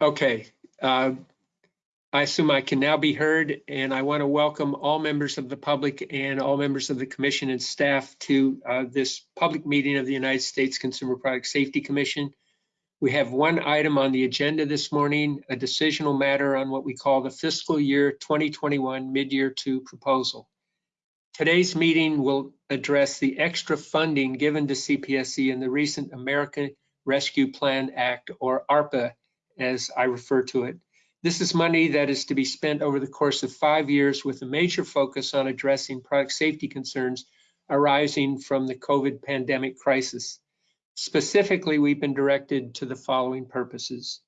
Okay. uh, I assume I can now be heard, and I want to welcome all members of the public and all members of the commission and staff to uh, this public meeting of the United States Consumer Product Safety Commission. We have one item on the agenda this morning, a decisional matter on what we call the fiscal year 2021 mid-year two proposal. Today's meeting will address the extra funding given to CPSC in the recent American Rescue Plan Act, or ARPA, as I refer to it. This is money that is to be spent over the course of five years with a major focus on addressing product safety concerns arising from the COVID pandemic crisis. Specifically, we've been directed to the following purposes.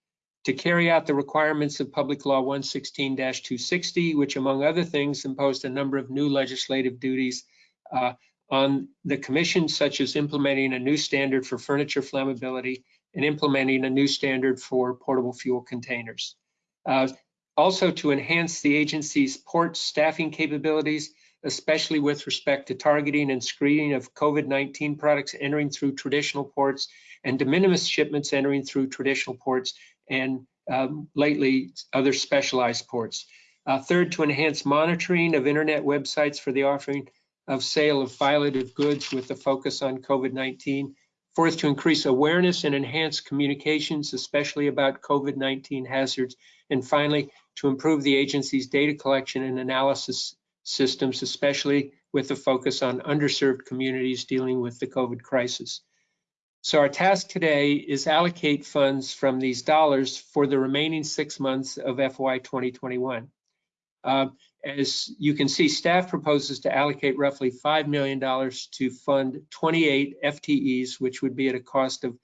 To carry out the requirements of Public Law 116-260, which among other things imposed a number of new legislative duties uh, on the commission, such as implementing a new standard for furniture flammability and implementing a new standard for portable fuel containers. Uh, also to enhance the agency's port staffing capabilities, especially with respect to targeting and screening of COVID-19 products entering through traditional ports and de minimis shipments entering through traditional ports and um, lately other specialized ports. Uh, third, to enhance monitoring of internet websites for the offering of sale of violative goods with a focus on COVID-19. Fourth, to increase awareness and enhance communications, especially about COVID-19 hazards. And finally, to improve the agency's data collection and analysis systems, especially with a focus on underserved communities dealing with the COVID crisis. So our task today is allocate funds from these dollars for the remaining six months of FY 2021. Uh, as you can see, staff proposes to allocate roughly $5 million to fund 28 FTEs, which would be at a cost of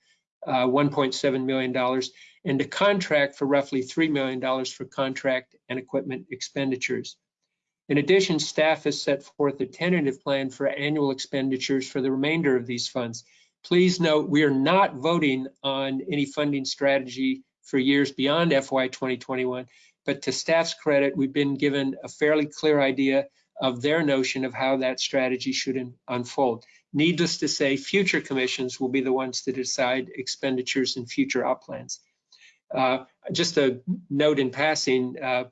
uh, $1.7 million, and to contract for roughly $3 million for contract and equipment expenditures. In addition, staff has set forth a tentative plan for annual expenditures for the remainder of these funds. Please note, we are not voting on any funding strategy for years beyond FY 2021, but to staff's credit, we've been given a fairly clear idea of their notion of how that strategy should unfold. Needless to say, future commissions will be the ones to decide expenditures and future op plans. Uh, just a note in passing, uh,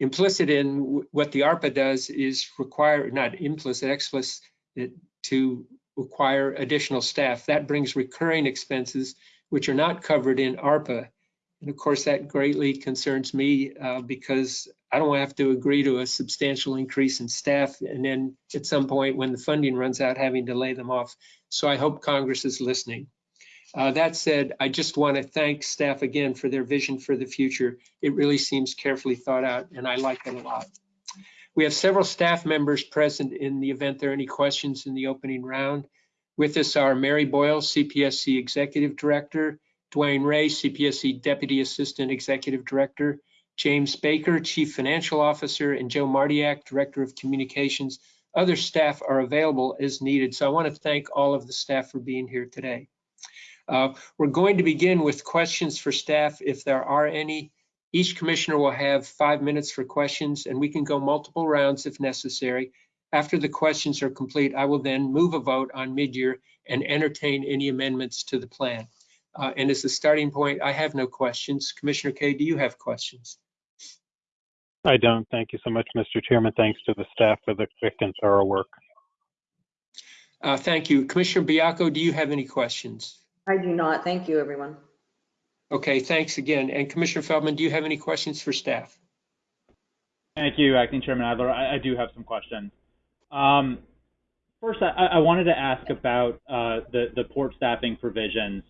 implicit in what the ARPA does is require, not implicit, explicit, to require additional staff. That brings recurring expenses, which are not covered in ARPA. And of course, that greatly concerns me uh, because I don't have to agree to a substantial increase in staff and then at some point when the funding runs out, having to lay them off. So I hope Congress is listening. Uh, that said, I just want to thank staff again for their vision for the future. It really seems carefully thought out and I like it a lot. We have several staff members present in the event there are any questions in the opening round. With us are Mary Boyle, CPSC Executive Director, DeWane Ray, CPSC Deputy Assistant Executive Director, James Baker, Chief Financial Officer, and Joe Martyak, Director of Communications. Other staff are available as needed. So I want to thank all of the staff for being here today. Uh, we're going to begin with questions for staff if there are any. Each commissioner will have five minutes for questions and we can go multiple rounds if necessary. After the questions are complete, I will then move a vote on mid-year and entertain any amendments to the plan. Uh, and as a starting point, I have no questions. Commissioner Kaye, do you have questions? I don't. Thank you so much, Mr. Chairman. Thanks to the staff for the quick and thorough work. Uh, thank you. Commissioner Baiocco, do you have any questions? I do not. Thank you, everyone. Okay, thanks again. And Commissioner Feldman, do you have any questions for staff? Thank you, Acting Chairman Adler. I, I do have some questions. Um, first, I, I, wanted to ask about uh, the, the port staffing provisions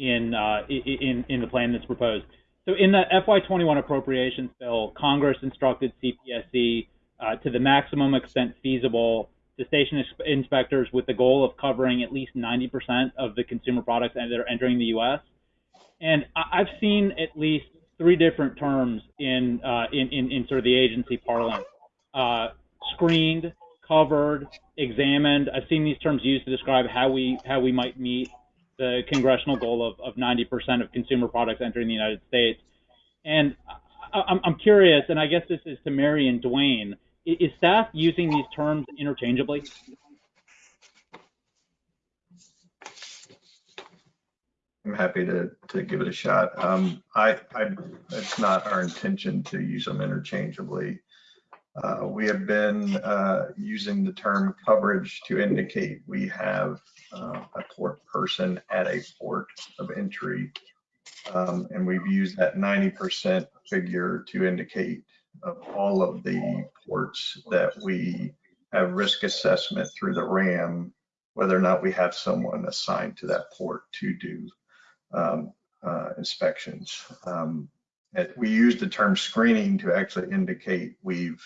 in, uh, in, in the plan that's proposed. So in the FY21 appropriations bill, Congress instructed CPSC uh, to the maximum extent feasible to station inspectors with the goal of covering at least 90% of the consumer products that are entering the U.S. And I've seen at least three different terms in uh, in, in, in, sort of the agency parlance: uh, screened, covered, examined. I've seen these terms used to describe how we how we might meet the congressional goal of, of 90% of consumer products entering the United States. And I, I'm curious, and I guess this is to Mary and DeWane, is staff using these terms interchangeably? I'm happy to, to give it a shot. Um, I, I, it's not our intention to use them interchangeably. Uh, we have been, uh, using the term coverage to indicate we have, uh, a port person at a port of entry. Um, and we've used that ninety percent figure to indicate of all of the ports that we have risk assessment through the RAM, whether or not we have someone assigned to that port to do um, uh, inspections. Um, we use the term screening to actually indicate we've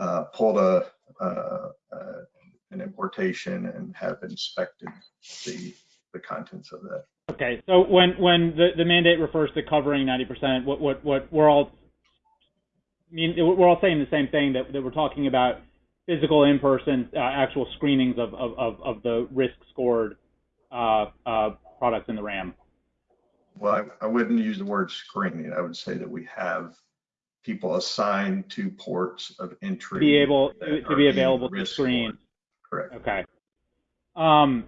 uh, pulled a, uh, uh, an importation and have inspected the, the contents of that. Okay, so when when the, the mandate refers to covering 90%, what what what we're all I mean we're all saying the same thing that, that we're talking about physical in-person uh, actual screenings of, of, of, of the risk scored uh, uh, products in the RAM. Well, I, I wouldn't use the word screening. I would say that we have people assigned to ports of entry. Be able to, be available to screen. Correct. Okay. Um,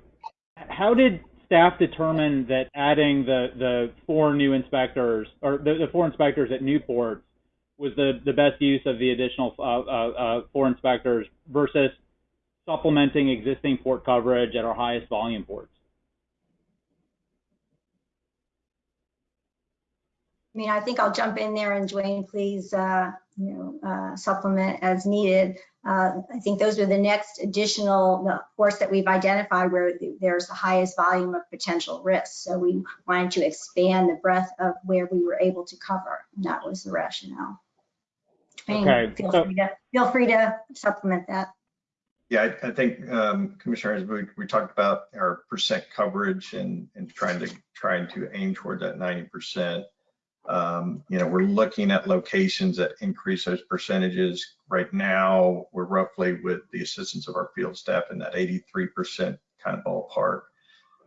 how did staff determine that adding the, the four new inspectors or the, the four inspectors at Newport was the, the best use of the additional uh, uh, uh, four inspectors versus supplementing existing port coverage at our highest volume ports? I mean, I think I'll jump in there and DeWane, please, uh, you know, uh, supplement as needed. Uh, I think those are the next additional the ports that we've identified where there's the highest volume of potential risks. So we wanted to expand the breadth of where we were able to cover. And that was the rationale. DeWane, Okay, feel so- free to feel free to supplement that. Yeah, I, I think, um, Commissioners, we, we talked about our percent coverage and, and trying to, trying to aim toward that ninety percent. Um, you know, we're looking at locations that increase those percentages. Right now, we're roughly with the assistance of our field staff in that eighty-three percent kind of ballpark.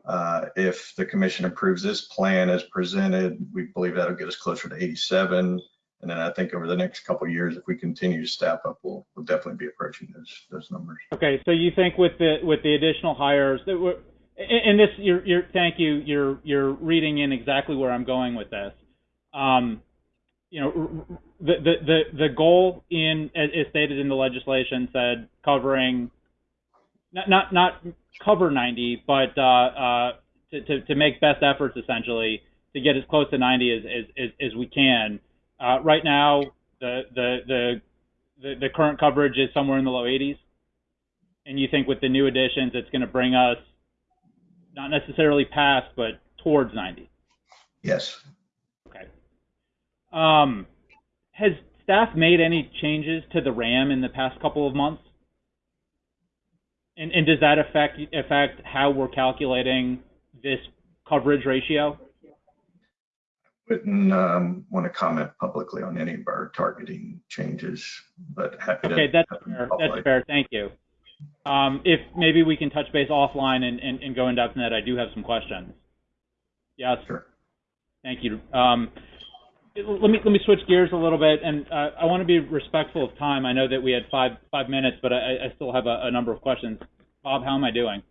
Uh, if the commission approves this plan as presented, we believe that'll get us closer to eighty-seven. And then I think over the next couple years, if we continue to staff up, we'll, we'll definitely be approaching those, those numbers. Okay, so you think with the with the additional hires that were, and this, you're, you're, thank you, you're you're reading in exactly where I'm going with this. Um, you know, the the the goal in as as stated in the legislation said covering, not not not cover 90, but uh, uh, to, to to make best efforts essentially to get as close to 90 as as as, as we can. Uh, right now, the the the the, the current coverage is somewhere in the low 80s and you think with the new additions it's going to bring us not necessarily past but towards 90 Yes. Um, has staff made any changes to the ram in the past couple of months? And, and does that affect affect how we're calculating this coverage ratio? I Wouldn't um, want to comment publicly on any of our targeting changes, but happy to. okay that's fair. that's fair. Thank you. Um, if maybe we can touch base offline and, and, and go in depth in that. I do have some questions. Yes? Sure. Thank you. Um, let me let me switch gears a little bit, and uh, I want to be respectful of time. I know that we had five five minutes, but I, I still have a, a number of questions. Bob, how am I doing?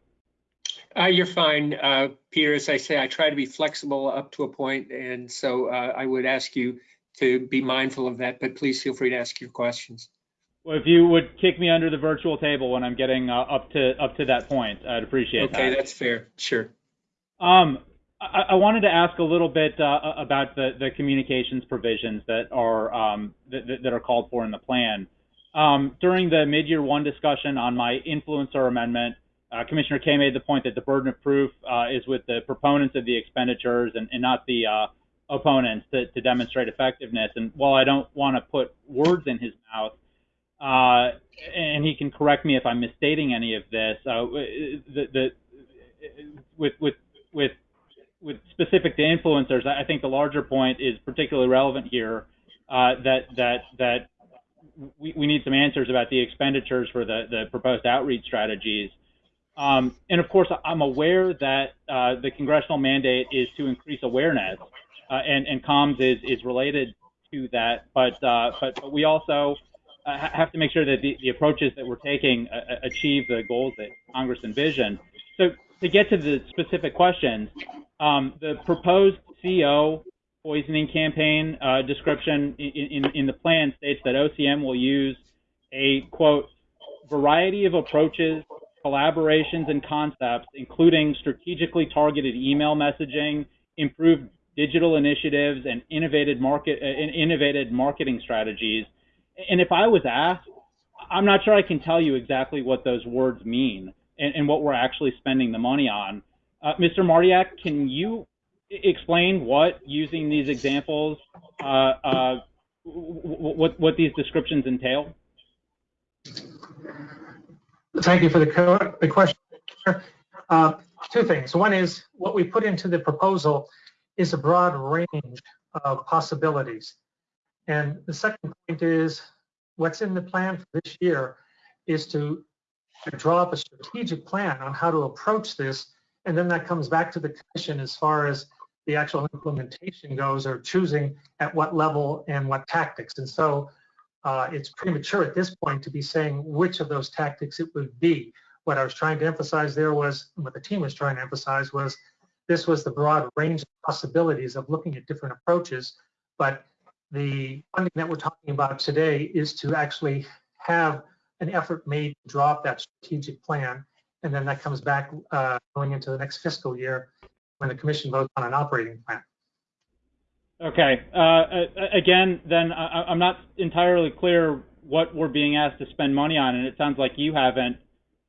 Uh, you're fine, uh, Peter. As I say, I try to be flexible up to a point, and so uh, I would ask you to be mindful of that. But please feel free to ask your questions. Well, if you would kick me under the virtual table when I'm getting uh, up to up to that point, I'd appreciate Okay, that. Okay, that's fair. Sure. Um, I, wanted to ask a little bit uh, about the, communications provisions that are um, that, are called for in the plan. Um, during the mid-year one discussion on my influencer amendment, uh, Commissioner Kaye made the point that the burden of proof uh, is with the proponents of the expenditures and, not the opponents to, demonstrate effectiveness. And while I don't want to put words in his mouth, and he can correct me if I'm misstating any of this, with with specific to influencers, I think the larger point is particularly relevant here. Uh, that that that we, we need some answers about the expenditures for the the proposed outreach strategies. Um, and of course, I'm aware that uh, the congressional mandate is to increase awareness, uh, and and comms is is related to that. But uh, but, but we also uh, have to make sure that the, the approaches that we're taking uh, uh, achieve the goals that Congress envisioned. So to get to the specific questions, um, the proposed CO poisoning campaign uh, description in, in, in the plan states that OCM will use a quote variety of approaches, collaborations, and concepts, including strategically targeted email messaging, improved digital initiatives, and innovative market uh, innovative marketing strategies. And if I was asked, I'm not sure I can tell you exactly what those words mean and, and what we're actually spending the money on. Uh, Mr. Martyak, can you explain what using these examples, uh, uh, what what these descriptions entail? Thank you for the, question. Two things. One is what we put into the proposal is a broad range of possibilities. And the second point is what's in the plan for this year is to draw up a strategic plan on how to approach this. And then that comes back to the commission as far as the actual implementation goes or choosing at what level and what tactics. And so uh, it's premature at this point to be saying which of those tactics it would be. What I was trying to emphasize there was, what the team was trying to emphasize was, this was the broad range of possibilities of looking at different approaches. But the funding that we're talking about today is to actually have an effort made to draw up that strategic plan. And then that comes back uh, going into the next fiscal year when the commission votes on an operating plan. Okay. Uh, again, then I, I'm not entirely clear what we're being asked to spend money on, and it sounds like you haven't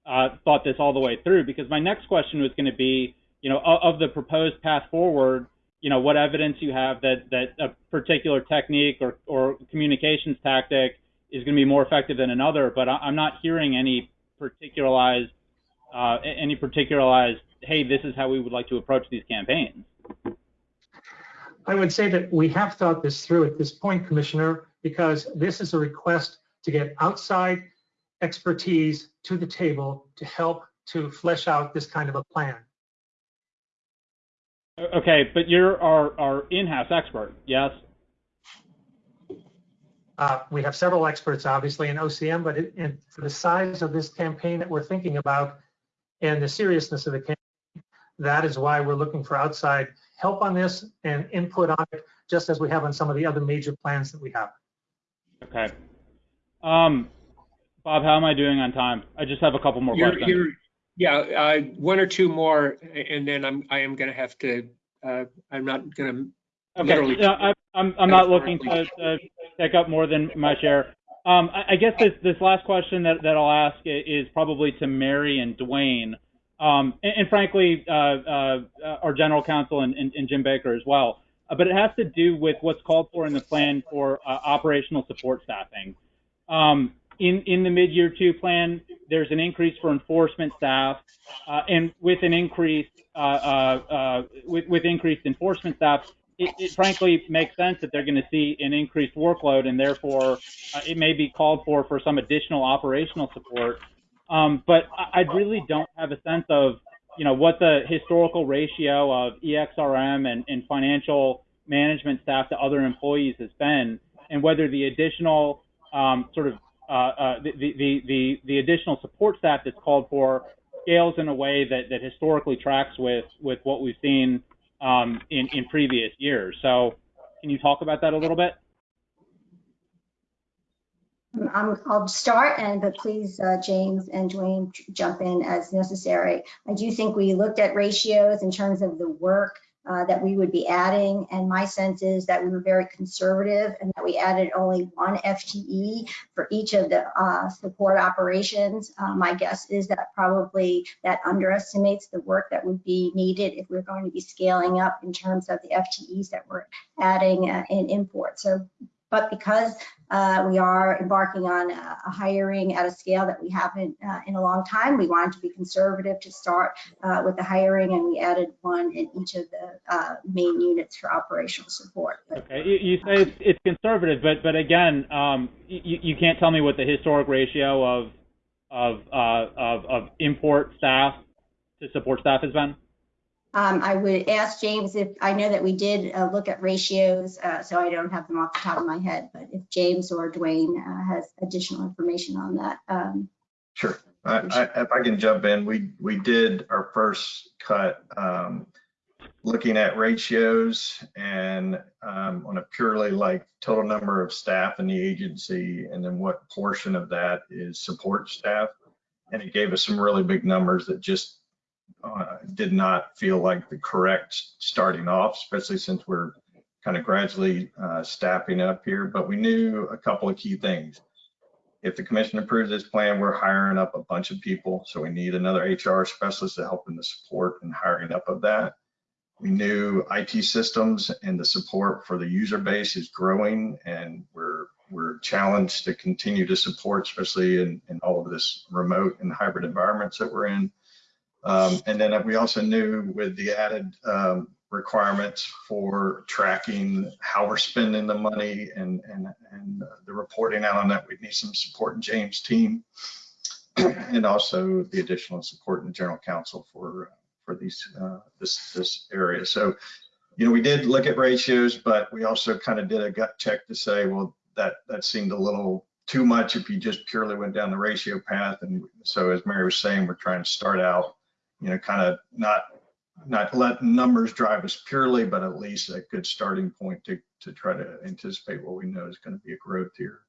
uh, thought this all the way through. Because my next question was going to be, you know, of, the proposed path forward, you know, what evidence you have that that a particular technique or or communications tactic is going to be more effective than another. But I, I'm not hearing any particularized uh, any particularized, hey, this is how we would like to approach these campaigns. I would say that we have thought this through at this point, Commissioner, because this is a request to get outside expertise to the table to help to flesh out this kind of a plan. Okay, but you're our, our in-house expert, yes? Uh, we have several experts, obviously, in OCM, but it, for the size of this campaign that we're thinking about and the seriousness of the campaign, that is why we're looking for outside help on this and input on it, just as we have on some of the other major plans that we have. Okay. Um, Bob, how am I doing on time? I just have a couple more You're- questions. you're- Yeah, uh, one or two more, and then I'm, I am going to have to, uh, I'm not going to Okay, literally- yeah, I, I'm, I'm not looking to, to take up more than my share. Um, I, I guess this, this last question that, that I'll ask is probably to Mary and DeWane. Um, and, and frankly, uh, uh, our general counsel and, and, and Jim Baker as well. Uh, but it has to do with what's called for in the plan for uh, operational support staffing. Um, in, in the mid-year two plan, there's an increase for enforcement staff, uh, and with an increase, uh, with, with increased enforcement staff, it, it frankly makes sense that they're going to see an increased workload, and therefore uh, it may be called for for some additional operational support. Um, but I, I really don't have a sense of, you know, what the historical ratio of EXRM and, and financial management staff to other employees has been, and whether the additional um, sort of uh, uh, the, the, the, the additional support staff that's called for scales in a way that, that historically tracks with, with what we've seen um, in, in previous years. So can you talk about that a little bit? I'm, I'll start, and but please, uh, James and DeWane, jump in as necessary. I do think we looked at ratios in terms of the work uh, that we would be adding, and my sense is that we were very conservative and that we added only one FTE for each of the uh, support operations. Uh, my guess is that probably that underestimates the work that would be needed if we're going to be scaling up in terms of the FTEs that we're adding uh, in import. So but because uh, we are embarking on a, hiring at a scale that we haven't uh, in a long time, we wanted to be conservative to start uh, with the hiring, and we added one in each of the uh, main units for operational support. But Okay, you, you say it's, it's conservative, but but again, um, you, you can't tell me what the historic ratio of of uh, of, of import staff to support staff has been. Um, I would ask James if I know that we did uh, look at ratios, uh, so I don't have them off the top of my head. But if James or DeWane uh, has additional information on that, um, Sure. I, I, if I can jump in, we, we did our first cut, um, looking at ratios and um, on a purely like total number of staff in the agency and then what portion of that is support staff. And it gave us some really big numbers that just uh, did not feel like the correct starting off, especially since we're kind of gradually uh, staffing up here. But we knew a couple of key things. If the commission approves this plan, we're hiring up a bunch of people. So we need another HR specialist to help in the support and hiring up of that. We knew IT systems and the support for the user base is growing and we're we're challenged to continue to support, especially in, in all of this remote and hybrid environments that we're in. Um, and then we also knew with the added um, requirements for tracking how we're spending the money and, and, and the reporting out on that, we'd need some support in James' team. and also the additional support in the general counsel for for these uh, this this area. So, you know, we did look at ratios, but we also kind of did a gut check to say, well, that that seemed a little too much if you just purely went down the ratio path. And so, as Mary was saying, we're trying to start out, you know, kind of not not let numbers drive us purely, but at least a good starting point to to try to anticipate what we know is going to be a growth here.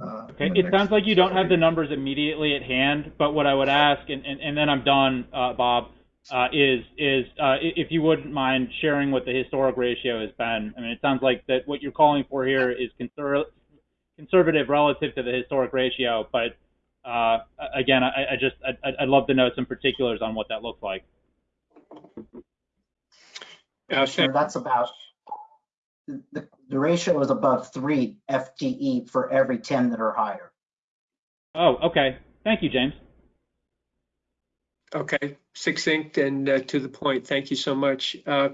Uh, Okay, it sounds like you don't have the numbers immediately at hand, but what I would ask, and, and, and then I'm done, uh, Bob, uh, is is uh, if you wouldn't mind sharing what the historic ratio has been. I mean, it sounds like that what you're calling for here is conser- conservative relative to the historic ratio, but again, I, I just I'd, I'd love to know some particulars on what that looks like. Uh, Sure, thank- that's about, the, the ratio is above three FTE for every 10 that are higher. Oh, okay. Thank you, James. Okay, succinct and uh, to the point. Thank you so much. Uh,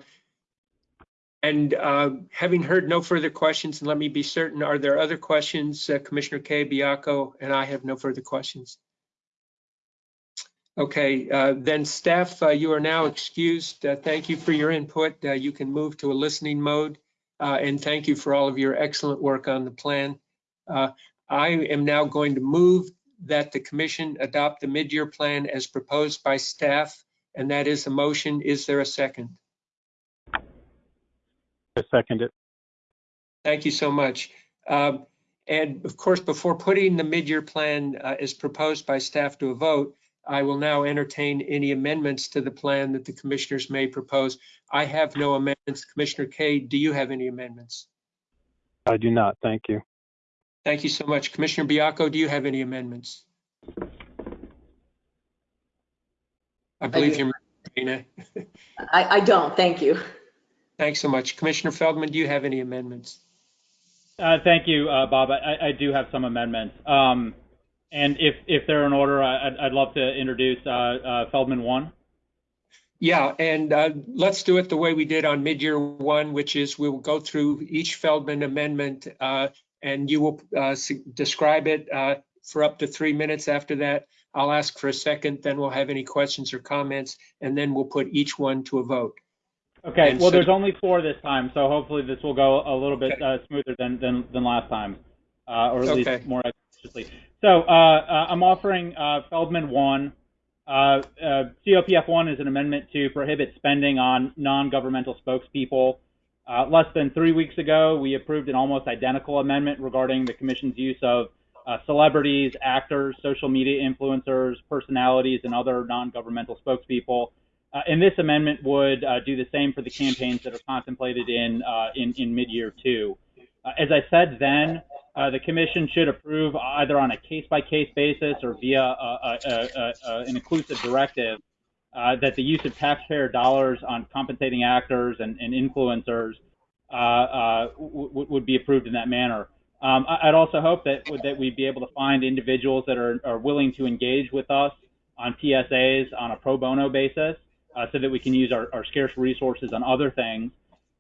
And uh, having heard no further questions, and let me be certain, are there other questions? Uh, Commissioner Kaye, Baiocco, and I have no further questions. Okay, uh, then staff, uh, you are now excused. Uh, Thank you for your input. Uh, You can move to a listening mode. And thank you for all of your excellent work on the plan. I am now going to move that the commission adopt the mid-year plan as proposed by staff, and that is a motion. Is there a second? I second it. Thank you so much. Um, And of course, before putting the mid-year plan uh, as proposed by staff to a vote, I will now entertain any amendments to the plan that the commissioners may propose. I have no amendments. Commissioner Kaye, do you have any amendments? I do not. Thank you. Thank you so much. Commissioner Baiocco, do you have any amendments? I believe do. you're, Marina. I, I don't, thank you. Thanks so much. Commissioner Feldman, do you have any amendments? Uh, thank you, uh, Bob. I, I do have some amendments. Um, and if, if they're in order, I- I'd, I'd love to introduce uh, uh, Feldman 1. Yeah, and uh, let's do it the way we did on mid-year one, which is we will go through each Feldman amendment uh, and you will uh, describe it uh, for up to three minutes after that. I'll ask for a second, then we'll have any questions or comments, and then we'll put each one to a vote. Okay, And well, so- there's only four this time, so hopefully this will go a little bit uh, smoother than, than, than last time, uh, or at Okay. least more expeditiously. So uh, uh, I'm offering uh, Feldman 1. Uh, uh, COPF 1 is an amendment to prohibit spending on non-governmental spokespeople. Uh, less than three weeks ago, we approved an almost identical amendment regarding the Commission's use of uh, celebrities, actors, social media influencers, personalities, and other non-governmental spokespeople. Uh, and this amendment would uh, do the same for the campaigns that are contemplated in uh, in, in mid-year two. Uh, as I said then, uh, the commission should approve either on a case-by-case basis or via uh, uh, uh, an inclusive directive uh, that the use of taxpayer dollars on compensating actors and, and influencers would be approved in that manner. Um, I- I'd also hope that that we'd be able to find individuals that are, are willing to engage with us on PSAs on a pro bono basis, uh, so that we can use our, our scarce resources on other things.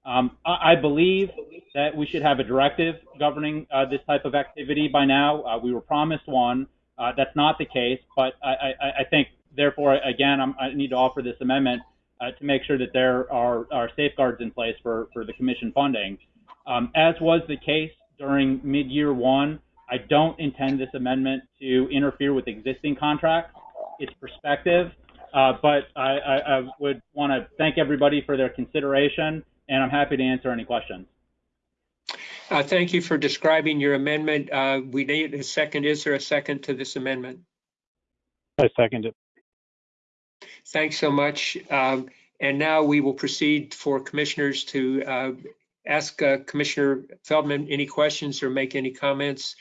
Um, I, I believe that we should have a directive governing uh, this type of activity by now. Uh, we were promised one. Uh, that's not the case, but I, I, I think, therefore, again, I'm, I need to offer this amendment uh, to make sure that there are, are safeguards in place for, for the commission funding. Um, as was the case during mid-year one, I don't intend this amendment to interfere with existing contracts. It's perspective. Uh, Uh, but I, I, I would want to thank everybody for their consideration, and I'm happy to answer any questions. Uh, Thank you for describing your amendment. Uh, We need a second. Is there a second to this amendment? I second it. Thanks so much. Um, And now we will proceed for commissioners to uh, ask uh, Commissioner Feldman any questions or make any comments.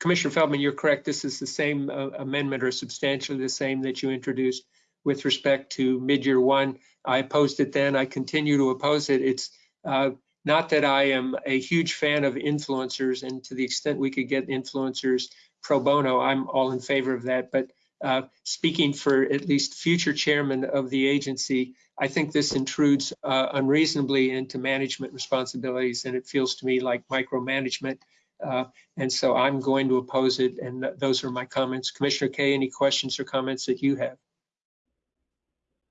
Commissioner Feldman, you're correct. This is the same uh, amendment or substantially the same that you introduced with respect to mid-year one. I opposed it then. I continue to oppose it. It's uh, not that I am a huge fan of influencers and to the extent we could get influencers pro bono, I'm all in favor of that. But uh, speaking for at least future chairman of the agency, I think this intrudes uh, unreasonably into management responsibilities, and it feels to me like micromanagement. Uh, And so I'm going to oppose it, and th- those are my comments. Commissioner Kaye, any questions or comments that you have?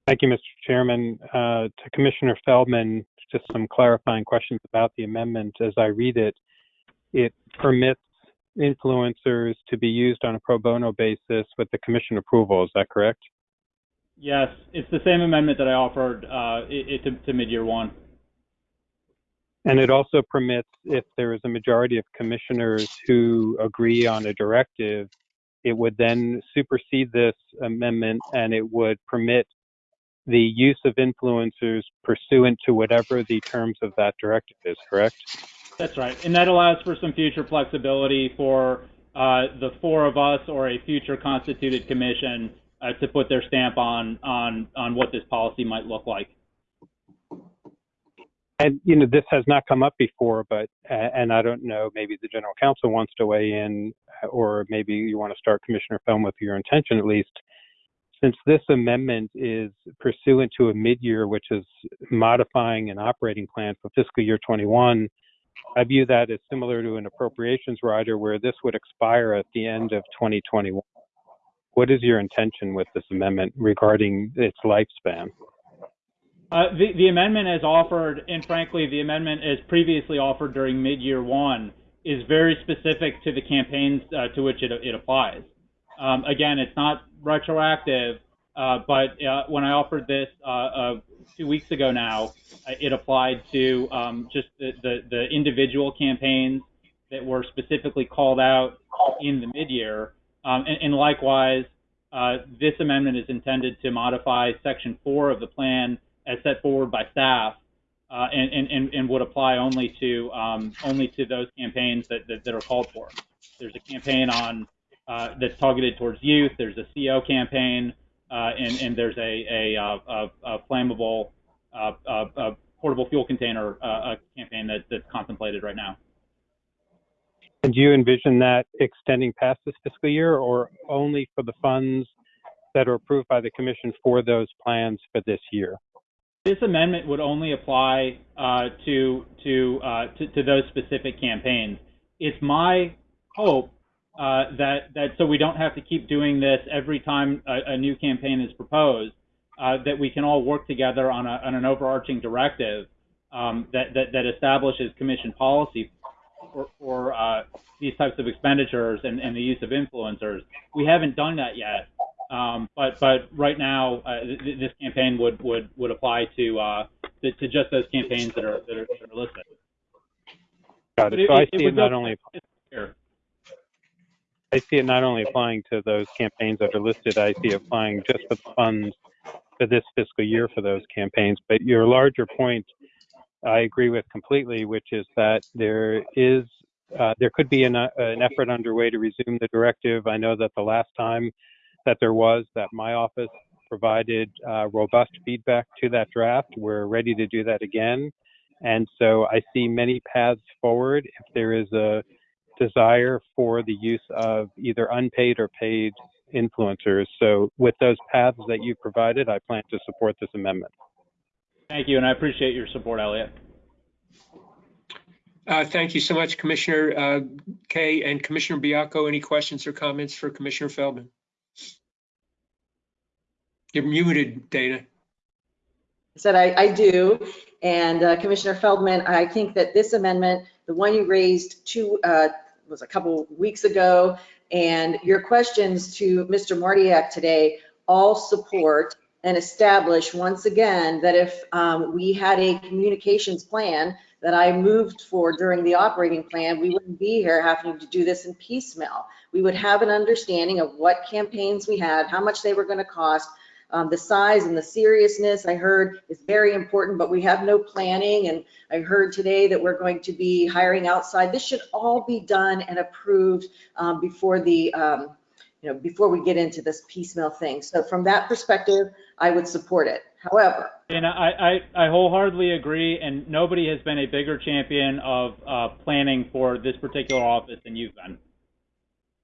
Thank you, Mr. Chairman. Uh, To Commissioner Feldman, just some clarifying questions about the amendment. As I read it, it permits influencers to be used on a pro bono basis with the commission approval. Is that correct? Yes, it's the same amendment that I offered uh, it, it to, to mid-year one. And it also permits, if there is a majority of commissioners who agree on a directive, it would then supersede this amendment and it would permit the use of influencers pursuant to whatever the terms of that directive is, correct? That's right, and that allows for some future flexibility for uh, the four of us or a future constituted commission uh, to put their stamp on on on what this policy might look like. And, you know, this has not come up before, but, and I don't know, maybe the general counsel wants to weigh in, or maybe you want to start Commissioner Felm with your intention at least. Since this amendment is pursuant to a mid-year, which is modifying an operating plan for fiscal year 21, I view that as similar to an appropriations rider where this would expire at the end of 2021. What is your intention with this amendment regarding its lifespan? Uh, the, the amendment as offered, and frankly, the amendment as previously offered during mid-year one, is very specific to the campaigns uh, to which it, it applies. Um, again, it's not retroactive, uh, but uh, when I offered this uh, uh, two weeks ago now, it applied to um, just the, the, the individual campaigns that were specifically called out in the mid-year. Um, and, and likewise, this amendment is intended to modify Section 4 of the plan as set forward by staff, uh, and, and, and would apply only to um, only to those campaigns that, that, that, are called for. There's a campaign on uh, that's targeted towards youth. There's a CO campaign, uh, and, and there's a, a, a, a flammable uh, a portable fuel container uh, campaign that, that's contemplated right now. And do you envision that extending past this fiscal year, or only for the funds that are approved by the commission for those plans for this year? This amendment would only apply uh, to to, uh, to, to those specific campaigns. It's my hope uh, that that so we don't have to keep doing this every time a, a new campaign is proposed. Uh, that we can all work together on, a, on an overarching directive um, that, that, that establishes commission policy for, for uh, these types of expenditures and, and the use of influencers. We haven't done that yet. Um, but but right now, uh, th- this campaign would would would apply to, uh, to, to just those campaigns that are that are, that are listed. Got it. It- So I it- it see it not only Here. I see it not only applying to those campaigns that are listed. I see it applying just for the funds for this fiscal year for those campaigns. But your larger point, I agree with completely, which is that there is uh, there could be an, uh, an effort underway to resume the directive. I know that the last time that there was that my office provided uh, robust feedback to that draft. We're ready to do that again. And so I see many paths forward if there is a desire for the use of either unpaid or paid influencers. So with those paths that you provided, I plan to support this amendment. Thank you, and I appreciate your support, Elliot. Uh, Thank you so much, Commissioner uh, Kaye and Commissioner Baiocco. Any questions or comments for Commissioner Feldman? You're muted, Dana. I said I, I do. And uh, Commissioner Feldman, I think that this amendment, the one you raised two, uh, was a couple weeks ago, and your questions to Mr. Martyak today all support and establish once again that if um, we had a communications plan that I moved for during the operating plan, we wouldn't be here having to do this in piecemeal. We would have an understanding of what campaigns we had, how much they were going to cost, um, the size and the seriousness I heard is very important, but we have no planning. And I heard today that we're going to be hiring outside. This should all be done and approved um, before the, um, you know, before we get into this piecemeal thing. So from that perspective, I would support it. However, And I, I, I wholeheartedly agree, and nobody has been a bigger champion of uh, planning for this particular office than you've been.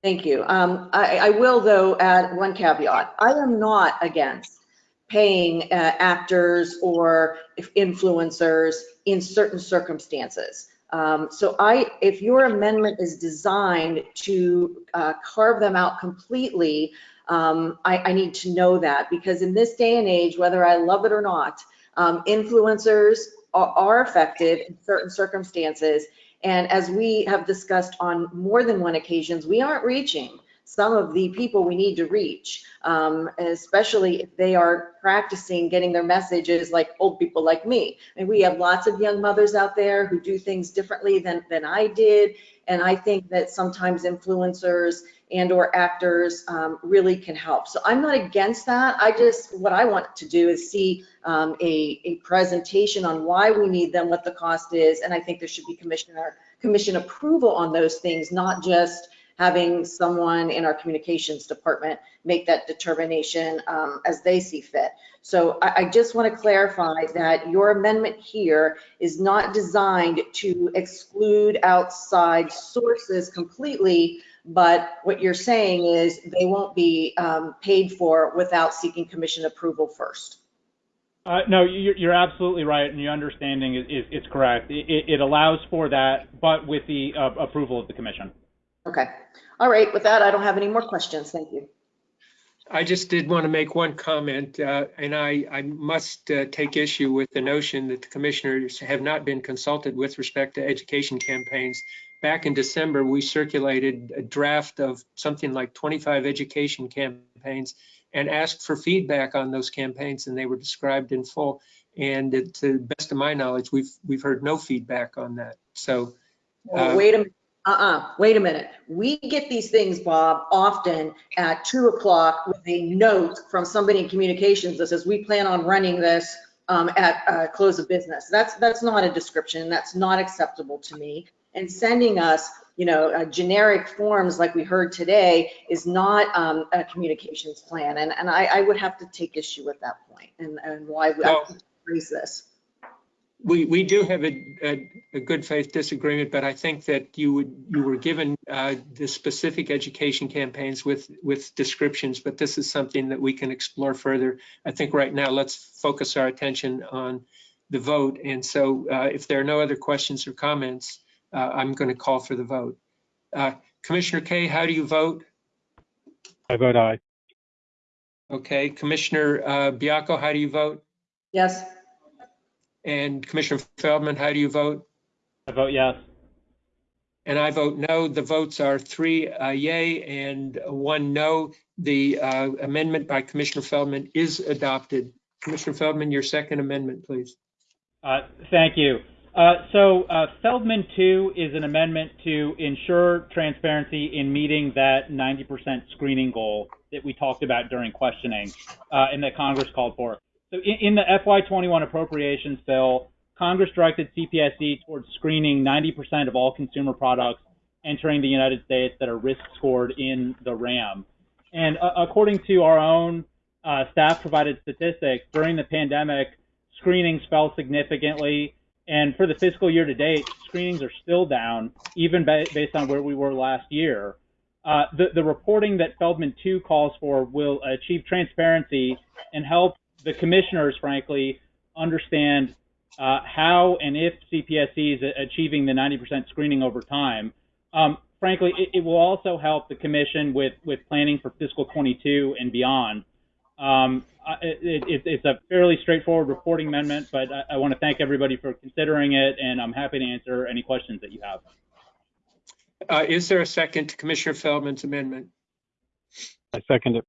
Thank you. Um, I, I will though add one caveat. I am not against paying uh, actors or influencers in certain circumstances. Um, so I, if your amendment is designed to uh, carve them out completely, um, I, I need to know that because in this day and age, whether I love it or not, um, influencers are, are affected in certain circumstances and as we have discussed on more than one occasions, we aren't reaching some of the people we need to reach, um, especially if they are practicing getting their messages like old people like me. And we have lots of young mothers out there who do things differently than, than I did. And I think that sometimes influencers and or actors um, really can help. So I'm not against that. I just, what I want to do is see um, a, a presentation on why we need them, what the cost is, and I think there should be commissioner, commission approval on those things, not just having someone in our communications department make that determination um, as they see fit. So I, I just want to clarify that your amendment here is not designed to exclude outside sources completely, but what you're saying is they won't be um, paid for without seeking commission approval first. Uh, no, you're, you're absolutely right, and your understanding is, is, is correct. It, it- it allows for that, but with the uh, approval of the commission. Okay. All right. With that, I don't have any more questions. Thank you. I just did want to make one comment, uh, and I, I must uh, take issue with the notion that the commissioners have not been consulted with respect to education campaigns. Back in December, we circulated a draft of something like 25 education campaigns and asked for feedback on those campaigns, and they were described in full. And it- to the best of my knowledge, we've, we've heard no feedback on that. So Well, Uh, Wait a minute. Uh-uh, wait a minute. We get these things, Bob, often at two o'clock with a note from somebody in communications that says, we plan on running this um, at uh, close of business. That's, that's not a description. That's not acceptable to me. And sending us, you know, uh, generic forms like we heard today is not um, a communications plan. And, and I, I would have to take issue with that point and, and why we Well- raise this. We, we do have a, a, a good faith disagreement, but I think that you would, you were given uh, the specific education campaigns with, with descriptions, but this is something that we can explore further. I think right now, let's focus our attention on the vote. And so uh, if there are no other questions or comments, uh, I'm going to call for the vote. Uh, Commissioner Kaye, how do you vote? I vote aye. Okay, Commissioner uh, Baiocco, how do you vote? Yes? And Commissioner Feldman, how do you vote? I vote yes. And I vote no. The votes are three uh, yay and one no. The uh, amendment by Commissioner Feldman is adopted. Commissioner Feldman, your second amendment, please. Uh, Thank you. Uh, So uh, Feldman 2 is an amendment to ensure transparency in meeting that 90% screening goal that we talked about during questioning uh, and that Congress called for. So in, in the FY21 appropriations bill, Congress directed CPSC towards screening 90% of all consumer products entering the United States that are risk scored in the RAM. And uh, according to our own uh, staff provided statistics, during the pandemic, screenings fell significantly. And for the fiscal year to date, screenings are still down, even ba- based on where we were last year. Uh, the, the reporting that Feldman 2 calls for will achieve transparency and help the commissioners, frankly, understand uh, how and if CPSC is achieving the 90% screening over time. Um, frankly, it, it will also help the commission with, with planning for fiscal 22 and beyond. Um, it, it, it's a fairly straightforward reporting amendment, but I, I want to thank everybody for considering it, and I'm happy to answer any questions that you have. Uh, Is there a second to Commissioner Feldman's amendment? I second it.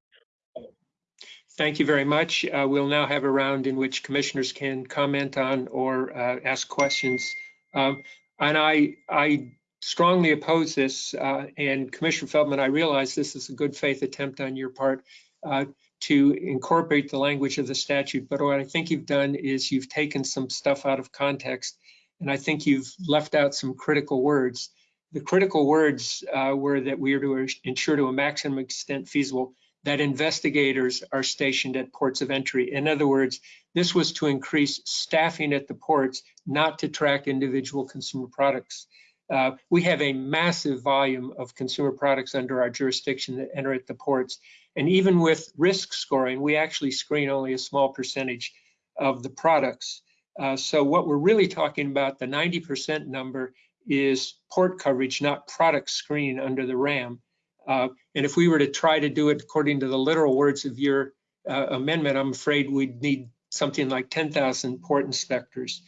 Thank you very much. Uh, We'll now have a round in which commissioners can comment on or uh, ask questions. Um, And I, I strongly oppose this. uh, And Commissioner Feldman, I realize this is a good faith attempt on your part uh, to incorporate the language of the statute. But what I think you've done is you've taken some stuff out of context. And I think you've left out some critical words. The critical words uh, were that we are to ensure to a maximum extent feasible that investigators are stationed at ports of entry. In other words, this was to increase staffing at the ports, not to track individual consumer products. Uh, we have a massive volume of consumer products under our jurisdiction that enter at the ports. And even with risk scoring, we actually screen only a small percentage of the products. Uh, so what we're really talking about, the 90% number, is port coverage, not product screening under the RAM. Uh, and if we were to try to do it according to the literal words of your uh, amendment, I'm afraid we'd need something like 10,000 port inspectors.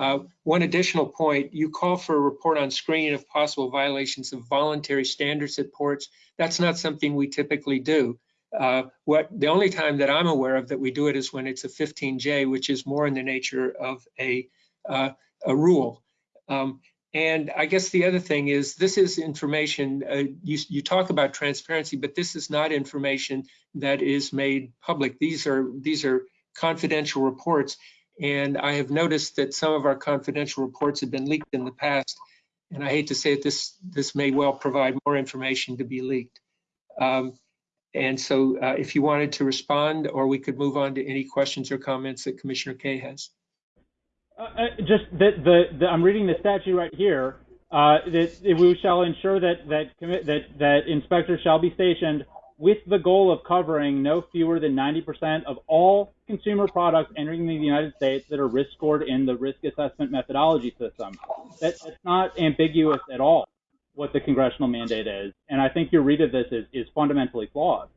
Uh, one additional point, you call for a report on screening of possible violations of voluntary standards at ports. That's not something we typically do. Uh, what the only time that I'm aware of that we do it is when it's a 15J, which is more in the nature of a uh, a rule. Um, and I guess the other thing is this is information, uh, you, you talk about transparency, but this is not information that is made public. These are, these are confidential reports. And I have noticed that some of our confidential reports have been leaked in the past. And I hate to say it, this, this may well provide more information to be leaked. Um, and so uh, if you wanted to respond, or we could move on to any questions or comments that Commissioner Kaye has. Uh, uh, just that the, the I'm reading the statute right here. Uh, that we shall ensure that that that that inspectors shall be stationed with the goal of covering no fewer than 90% of all consumer products entering the United States that are risk scored in the risk assessment methodology system. That, that's not ambiguous at all what the congressional mandate is, and I think your read of this is is fundamentally flawed.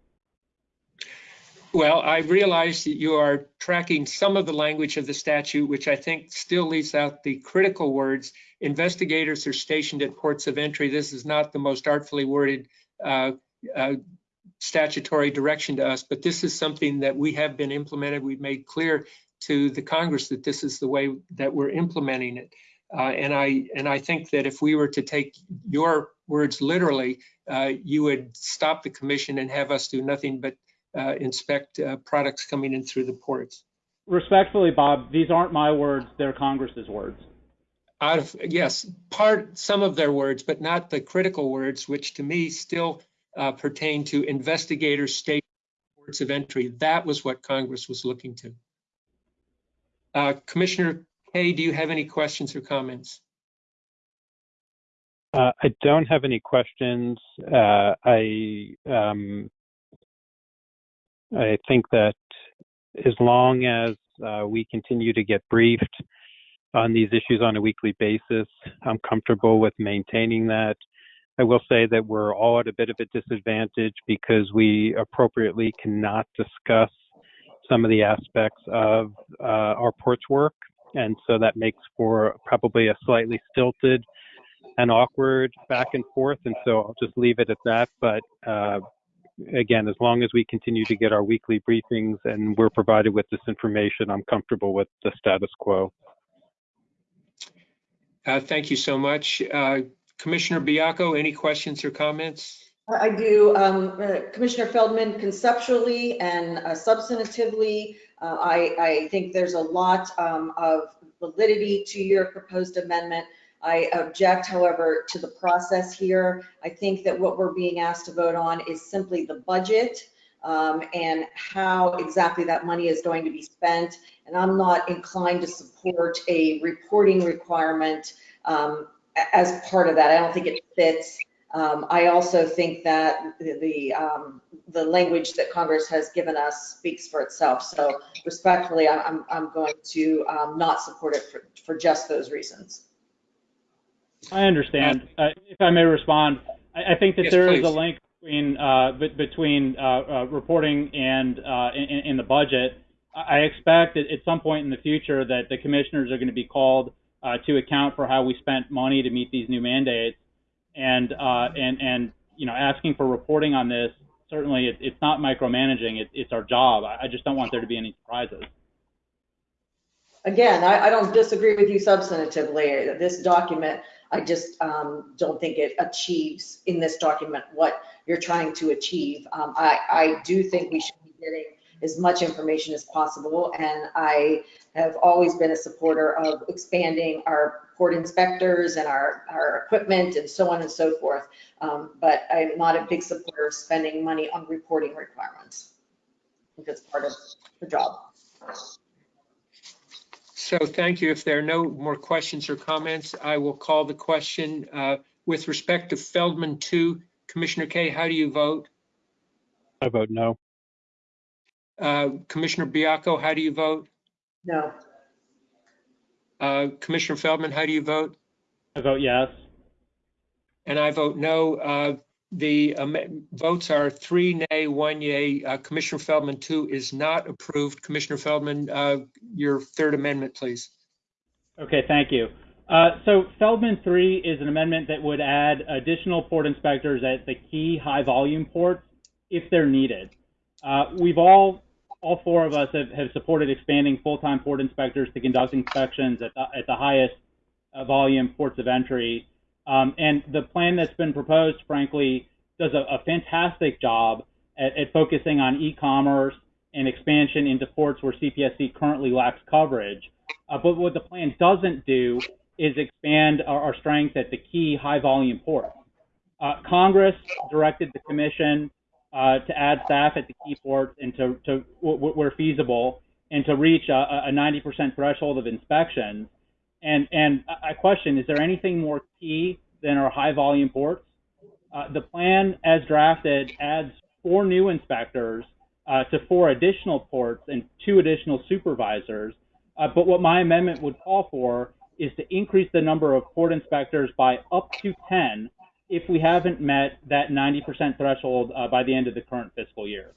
Well, I realize that you are tracking some of the language of the statute, which I think still leaves out the critical words. Investigators are stationed at ports of entry. This is not the most artfully worded uh, uh, statutory direction to us, but this is something that we have been implemented. We've made clear to the Congress that this is the way that we're implementing it. Uh, and I and I think that if we were to take your words literally, uh, you would stop the commission and have us do nothing but uh, inspect uh, products coming in through the ports. Respectfully, Bob, these aren't my words; they're Congress's words. Out of yes, part some of their words, but not the critical words, which to me still pertain to investigators, state ports of entry. That was what Congress was looking to. Uh, Commissioner Kaye, do you have any questions or comments? Uh, I don't have any questions. Uh, I um, I think that as long as uh, we continue to get briefed on these issues on a weekly basis, I'm comfortable with maintaining that. I will say that we're all at a bit of a disadvantage because we appropriately cannot discuss some of the aspects of uh, our ports work. And so that makes for probably a slightly stilted and awkward back and forth. And so I'll just leave it at that. But uh, again, as long as we continue to get our weekly briefings and we're provided with this information, I'm comfortable with the status quo. Uh, thank you so much. Commissioner Baiocco, any questions or comments? I do. Um, uh, Commissioner Feldman, conceptually and uh, substantively, uh, I, I, think there's a lot um, of validity to your proposed amendment. I object, however, to the process here. I think that what we're being asked to vote on is simply the budget um, and how exactly that money is going to be spent. And I'm not inclined to support a reporting requirement um, as part of that. I don't think it fits. Um, I also think that the the, um, the, language that Congress has given us speaks for itself. So respectfully, I'm, I'm going to um, not support it for, for just those reasons. I understand. Uh, if I may respond, I, I think that yes, there please. is a link between uh, between uh, uh, reporting and uh, in, in, the budget. I expect at some point in the future that the commissioners are going to be called uh, to account for how we spent money to meet these new mandates, and and and you know asking for reporting on this certainly it, it's not micromanaging. It, it's our job. I, I just don't want there to be any surprises. Again, I, I don't disagree with you substantively. This document, I just um, don't think it achieves in this document what you're trying to achieve. Um, I, I do think we should be getting as much information as possible, and I have always been a supporter of expanding our port inspectors and our, our equipment and so on and so forth. Um, But I'm not a big supporter of spending money on reporting requirements. I think it's part of the job. So thank you. If there are no more questions or comments, I will call the question. Uh, With respect to Feldman 2, Commissioner Kaye, how do you vote? I vote no. Uh, Commissioner Baiocco, how do you vote? No. Uh, Commissioner Feldman, how do you vote? I vote yes. And I vote no. Uh, The am- votes are three nay, one yay. Uh, Commissioner Feldman 2 is not approved. Commissioner Feldman, uh, your third amendment, please. Okay, thank you. Uh, so Feldman 3 is an amendment that would add additional port inspectors at the key high volume ports if they're needed. Uh, we've all, all four of us have, have supported expanding full-time port inspectors to conduct inspections at the, at the highest uh, volume ports of entry. Um, and the plan that's been proposed, frankly, does a, a fantastic job at, at focusing on e-commerce and expansion into ports where CPSC currently lacks coverage. Uh, but what the plan doesn't do is expand our, our strength at the key high volume ports. Uh, Congress directed the commission uh, to add staff at the key ports and to, to where feasible and to reach a, a 90% threshold of inspections. And, and I question, is there anything more key than our high volume ports? Uh, the plan as drafted adds four new inspectors uh, to four additional ports and two additional supervisors. Uh, but what my amendment would call for is to increase the number of port inspectors by up to 10 if we haven't met that 90% threshold uh, by the end of the current fiscal year.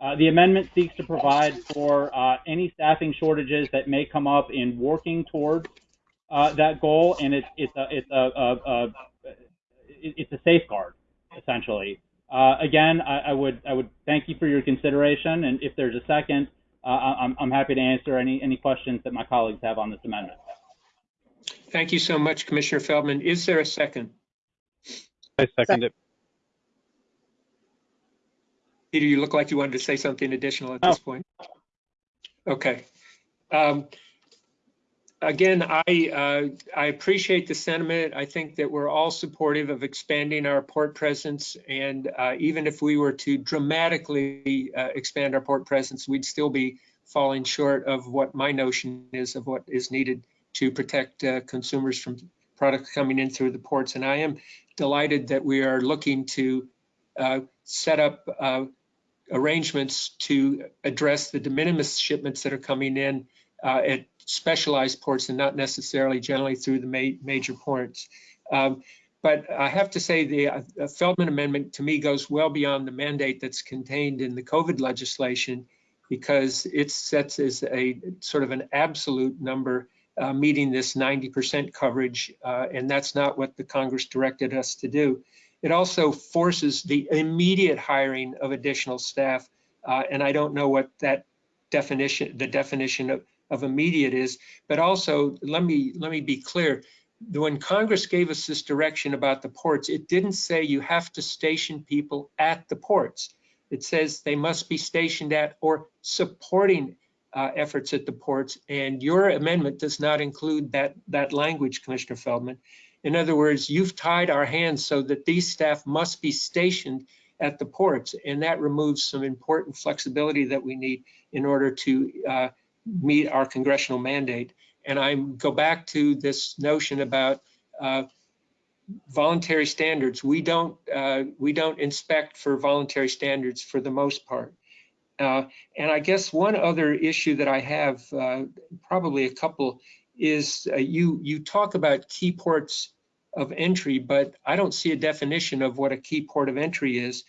Uh, the amendment seeks to provide for uh, any staffing shortages that may come up in working towards uh, that goal, and it's it's a it's a, a, a it's a safeguard essentially. Uh, again, I, I, would I would thank you for your consideration, and if there's a second, uh, I'm, I'm happy to answer any any questions that my colleagues have on this amendment. Thank you so much, Commissioner Feldman. Is there a second? I second it. Peter, you look like you wanted to say something additional at this point. Okay. Um, Again, I, uh, I appreciate the sentiment. I think that we're all supportive of expanding our port presence. And uh, even if we were to dramatically uh, expand our port presence, we'd still be falling short of what my notion is of what is needed to protect uh, consumers from products coming in through the ports. And I am delighted that we are looking to uh, set up uh, arrangements to address the de minimis shipments that are coming in uh, at specialized ports and not necessarily generally through the ma major ports. Um, but I have to say the uh, Feldman Amendment to me goes well beyond the mandate that's contained in the COVID legislation because it sets as a sort of an absolute number uh, meeting this 90% coverage, uh, and that's not what the Congress directed us to do. It also forces the immediate hiring of additional staff, uh, and I don't know what that definition, the definition of, of immediate is, but also let me let me be clear. When Congress gave us this direction about the ports, it didn't say you have to station people at the ports. It says they must be stationed at or supporting uh, efforts at the ports. And your amendment does not include that that language, Commissioner Feldman. In other words, you've tied our hands so that these staff must be stationed at the ports, and that removes some important flexibility that we need in order to uh, meet our congressional mandate. And I go back to this notion about uh, voluntary standards. We don't uh, we don't inspect for voluntary standards for the most part. Uh, and I guess one other issue that I have, uh, probably a couple, is uh, you you talk about key ports of entry, but I don't see a definition of what a key port of entry is.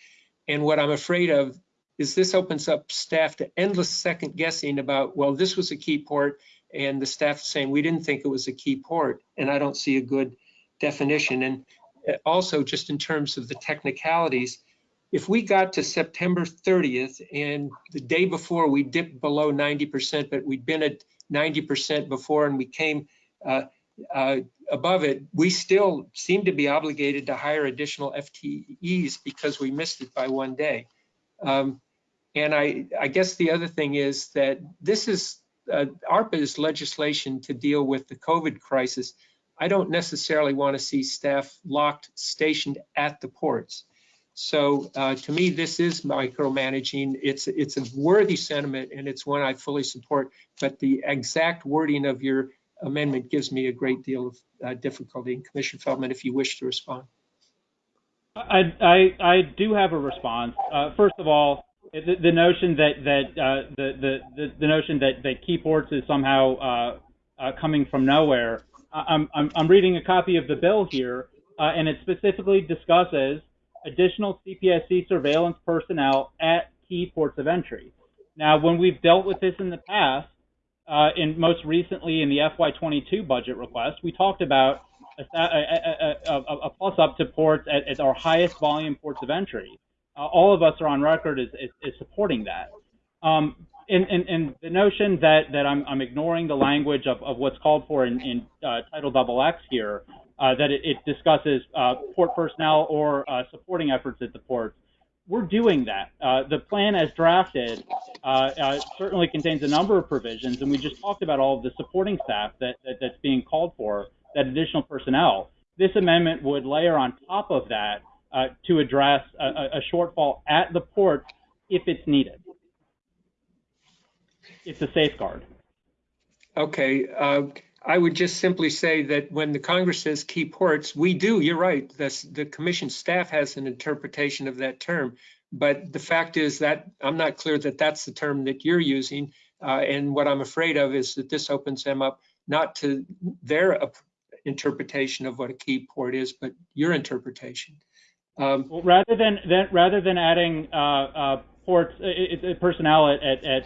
And what I'm afraid of is this opens up staff to endless second guessing about, well, this was a key port, and the staff saying we didn't think it was a key port, and I don't see a good definition. And uh, also, just in terms of the technicalities, if we got to September 30th and the day before we dipped below 90%, but we'd been at 90% before and we came uh, uh, above it, we still seem to be obligated to hire additional FTEs because we missed it by one day. Um, And I, I guess the other thing is that this is, uh, ARPA is legislation to deal with the COVID crisis. I don't necessarily want to see staff locked, stationed at the ports. So uh, to me, this is micromanaging. It's, it's a worthy sentiment and it's one I fully support. But the exact wording of your amendment gives me a great deal of uh, difficulty. And Commissioner Feldman, if you wish to respond. I, I, I do have a response. Uh, first of all, the, the notion that, that uh, the, the, the, the notion that, that key ports is somehow uh, uh, coming from nowhere. I- I'm, I'm, I'm reading a copy of the bill here, uh, and it specifically discusses additional CPSC surveillance personnel at key ports of entry. Now, when we've dealt with this in the past, uh, and most recently in the FY22 budget request, we talked about a, a, a, a, plus up to ports at, at our highest volume ports of entry. Uh, all of us are on record as, as, as supporting that. Um, and, and, and the notion that, that I'm, I'm ignoring the language of, of what's called for in, in uh, Title XX here, uh, that it, it discusses uh, port personnel or uh, supporting efforts at the ports. We're doing that. Uh, the plan as drafted certainly contains a number of provisions, and we just talked about all of the supporting staff that, that, that's being called for, that additional personnel. This amendment would layer on top of that to address a, a a shortfall at the port if it's needed. It's a safeguard. Okay, uh, I would just simply say that when the Congress says key ports, we do, you're right, the commission staff has an interpretation of that term. But the fact is that I'm not clear that that's the term that you're using. Uh, and what I'm afraid of is that this opens them up not to their interpretation of what a key port is, but your interpretation. Um, Well, rather than, rather than adding uh, uh, ports uh, uh, personnel at, at, at,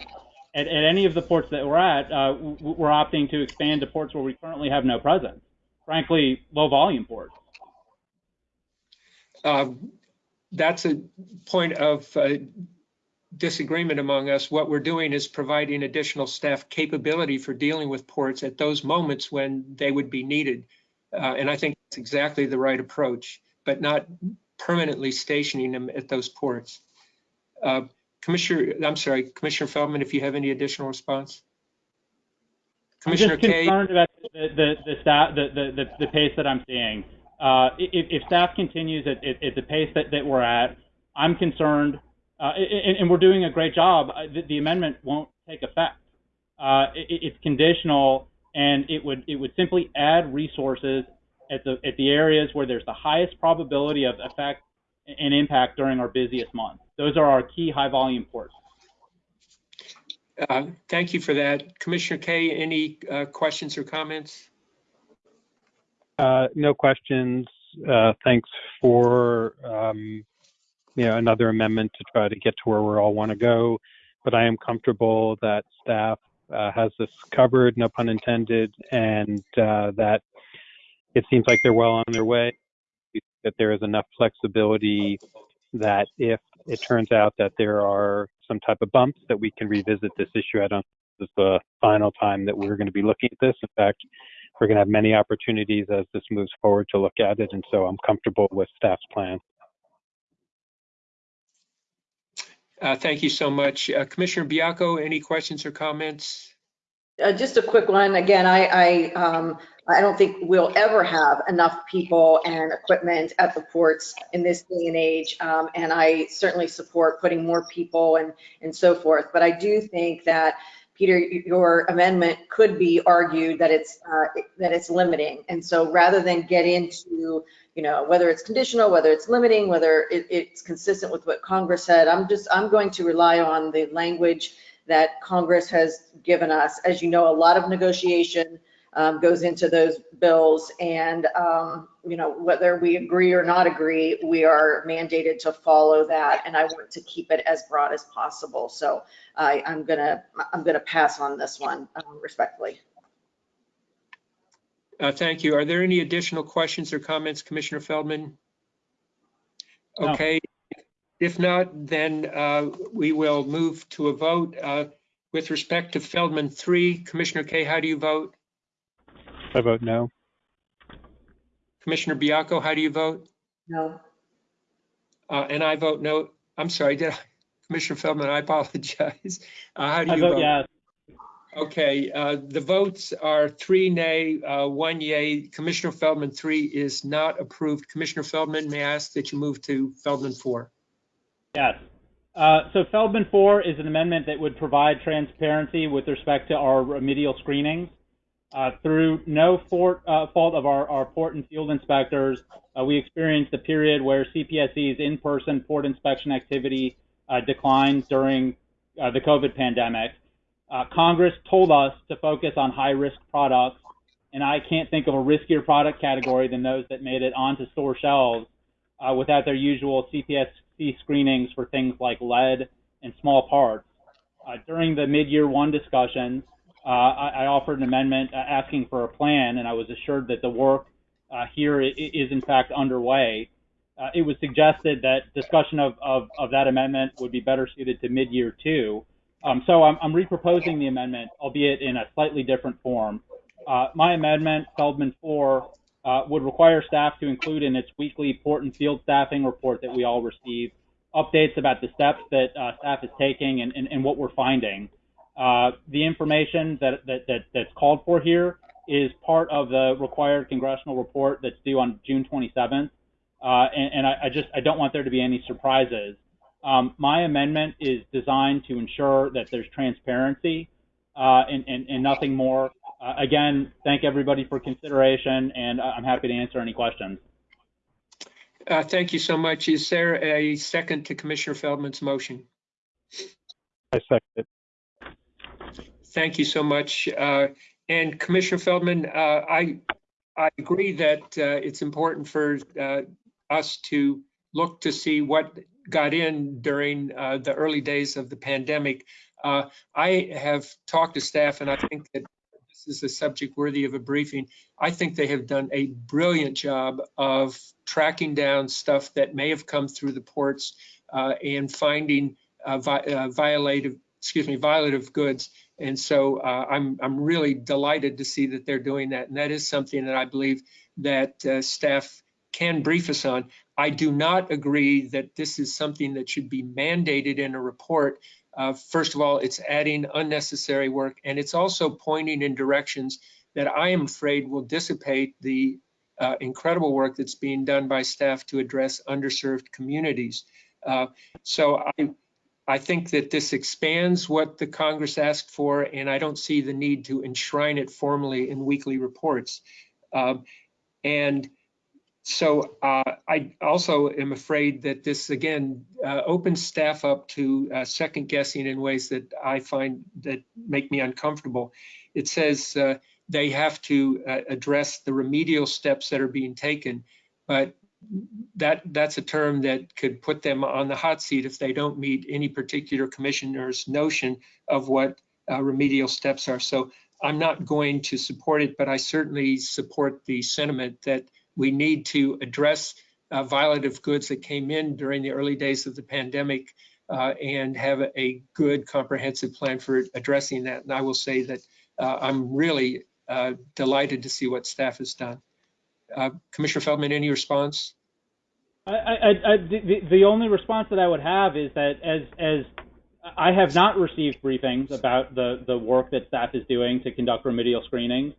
at, at any of the ports that we're at, uh, we're opting to expand to ports where we currently have no presence. Frankly, low volume ports. Um, That's a point of uh, disagreement among us. What we're doing is providing additional staff capability for dealing with ports at those moments when they would be needed. Uh, And I think that's exactly the right approach, but not permanently stationing them at those ports. Uh, Commissioner, I'm sorry, Commissioner Feldman, if you have any additional response? Commissioner I'm just Kaye? concerned about the, the, the, staff, the, the, the, the pace that I'm seeing. Uh, if, if staff continues at, at, at the pace that, that we're at, I'm concerned, uh, and, and we're doing a great job. uh, The, the amendment won't take effect. Uh, it, it's conditional, and it would it would simply add resources at the at the areas where there's the highest probability of effect and impact during our busiest months. Those are our key high volume ports. Uh, Thank you for that. Commissioner Kaye, any uh, questions or comments? Uh, no questions. Uh, thanks for, um, you know, another amendment to try to get to where we all want to go. But I am comfortable that staff uh, has this covered, no pun intended, and uh, that it seems like they're well on their way. That there is enough flexibility that if it turns out that there are some type of bumps, that we can revisit this issue. I don't. This is the final time that we're going to be looking at this. In fact, we're going to have many opportunities as this moves forward to look at it, and so I'm comfortable with staff's plan. Uh, Thank you so much. Uh, Commissioner Baiocco, any questions or comments? Uh, just a quick one. Again, I, I, um, I don't think we'll ever have enough people and equipment at the ports in this day and age. Um, and I certainly support putting more people and, and so forth. But I do think that, Peter, your amendment could be argued that it's, uh, that it's limiting. And so rather than get into, you know, whether it's conditional, whether it's limiting, whether it, it's consistent with what Congress said, I'm just, I'm going to rely on the language that Congress has given us. As you know, a lot of negotiation um, goes into those bills and, um, you know, whether we agree or not agree, we are mandated to follow that. And I want to keep it as broad as possible. So I, I'm gonna, I'm gonna pass on this one um, respectfully. Uh, Thank you. Are there any additional questions or comments, Commissioner Feldman? No. Okay. If not, then uh, we will move to a vote. Uh, With respect to Feldman 3, Commissioner Kaye, how do you vote? I vote no. Commissioner Baiocco, how do you vote? No. Uh, And I vote no. I'm sorry, did I? Commissioner Feldman, I apologize. Uh, How do I you vote vote? yes. Okay, uh, the votes are three nay, uh, one yay. Commissioner Feldman, three is not approved. Commissioner Feldman, may I ask that you move to Feldman four? Yes. Uh, so Feldman 4 is an amendment that would provide transparency with respect to our remedial screenings. Uh, through no uh, fault of our, our port and field inspectors, uh, we experienced a period where CPSC's in-person port inspection activity uh, declined during uh, the COVID pandemic. Uh, Congress told us to focus on high-risk products, and I can't think of a riskier product category than those that made it onto store shelves without their usual CPSC screenings for things like lead and small parts. During the mid-year one discussions, uh, I, I offered an amendment uh, asking for a plan, and I was assured that the work uh, here is in fact underway. Uh, it was suggested that discussion of, of, of that amendment would be better suited to mid-year two. Um, so I'm, I'm reproposing the amendment, albeit in a slightly different form. My amendment, Feldman 4, uh, would require staff to include in its weekly port and field staffing report that we all receive updates about the steps that uh, staff is taking and, and, and what we're finding. Uh, the information that, that, that, that's called for here is part of the required congressional report that's due on June 27th. Uh, and and I, I just I don't want there to be any surprises. Um, my amendment is designed to ensure that there's transparency uh, and, and, and nothing more. Uh, again, thank everybody for consideration, and I'm happy to answer any questions. Uh, Thank you so much. Is there a second to Commissioner Feldman's motion? I second it. Thank you so much. Uh, And Commissioner Feldman, uh, I, I agree that uh, it's important for uh, us to look to see what got in during the early days of the pandemic. I have talked to staff and I think that this is a subject worthy of a briefing. I think they have done a brilliant job of tracking down stuff that may have come through the ports uh, and finding uh, vi- uh, violative, excuse me, violative goods. And so uh, I'm I'm really delighted to see that they're doing that, and that is something that I believe that uh, staff can brief us on. I do not agree that this is something that should be mandated in a report. Uh, first of all, it's adding unnecessary work, and it's also pointing in directions that I am afraid will dissipate the uh, incredible work that's being done by staff to address underserved communities. Uh, so I I think that this expands what the Congress asked for, and I don't see the need to enshrine it formally in weekly reports. Um, and so uh, I also am afraid that this again uh, opens staff up to uh, second guessing in ways that I find that make me uncomfortable. It says uh, they have to uh, address the remedial steps that are being taken, but that that's a term that could put them on the hot seat if they don't meet any particular commissioner's notion of what uh, remedial steps are. So I'm not going to support it, but I certainly support the sentiment that we need to address uh, violative goods that came in during the early days of the pandemic uh, and have a, good comprehensive plan for addressing that. And I will say that uh, I'm really uh, delighted to see what staff has done. Uh, Commissioner Feldman, any response? I, I, I, the, the only response that I would have is that as as I have not received briefings about the, the work that staff is doing to conduct remedial screenings,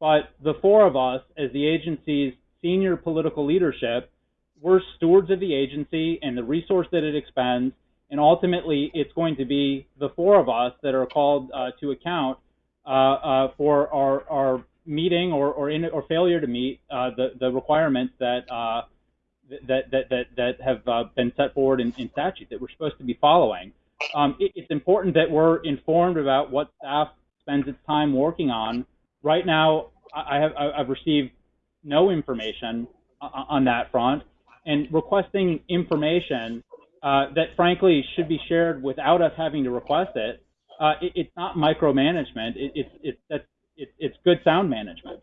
but the four of us, as the agency's senior political leadership, we're stewards of the agency and the resource that it expends, and ultimately it's going to be the four of us that are called uh, to account uh, uh, for our, our meeting or or, in, or failure to meet uh, the the requirements that uh, that that that that have uh, been set forward in, in statute that we're supposed to be following. Um, it, it's important that we're informed about what staff spends its time working on. Right now, I have I've received no information on that front, and requesting information uh, that frankly should be shared without us having to request it. Uh, it it's not micromanagement. It, it's it's that's it, it's good sound management.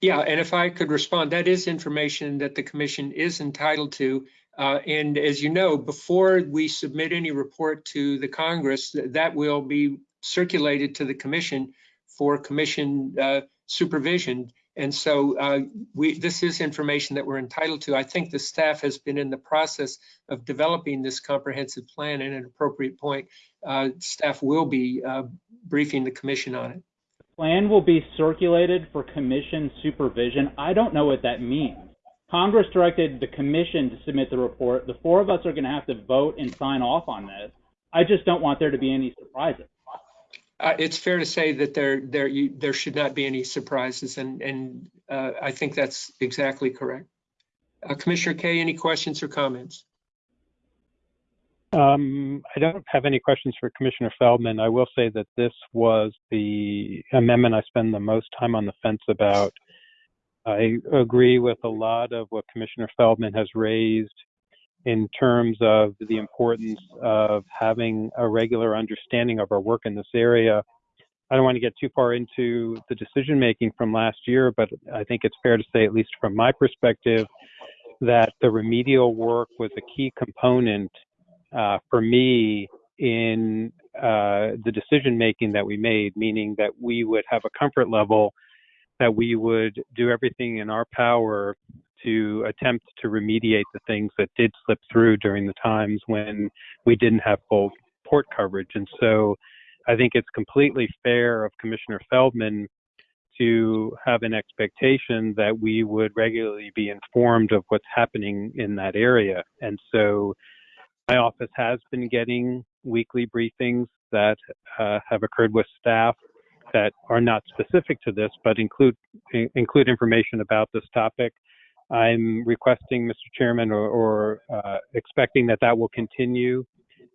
Yeah, and if I could respond, that is information that the commission is entitled to. Uh, And as you know, before we submit any report to the Congress, th- that will be circulated to the commission for commission uh, supervision. And so uh, we, this is information that we're entitled to. I think the staff has been in the process of developing this comprehensive plan and at an appropriate point, uh, staff will be uh, briefing the commission on it. The Plan will be circulated for commission supervision. I don't know what that means. Congress directed the commission to submit the report. The four of us are going to have to vote and sign off on this. I just don't want there to be any surprises. Uh, It's fair to say that there, should not be any surprises, and, and uh, I think that's exactly correct. Uh, Commissioner Kaye, any questions or comments? Um, I don't have any questions for Commissioner Feldman. I will say that this was the amendment I spend the most time on the fence about. I agree with a lot of what Commissioner Feldman has raised in terms of the importance of having a regular understanding of our work in this area. I don't want to get too far into the decision making from last year, but I think it's fair to say, at least from my perspective, that the remedial work was a key component uh, for me in uh, the decision making that we made, meaning that we would have a comfort level that we would do everything in our power to attempt to remediate the things that did slip through during the times when we didn't have full port coverage. And so I think it's completely fair of Commissioner Feldman to have an expectation that we would regularly be informed of what's happening in that area. And so my office has been getting weekly briefings that uh, have occurred with staff that are not specific to this, but include include information about this topic. I'm requesting, Mr. Chairman, or, or uh, expecting that that will continue,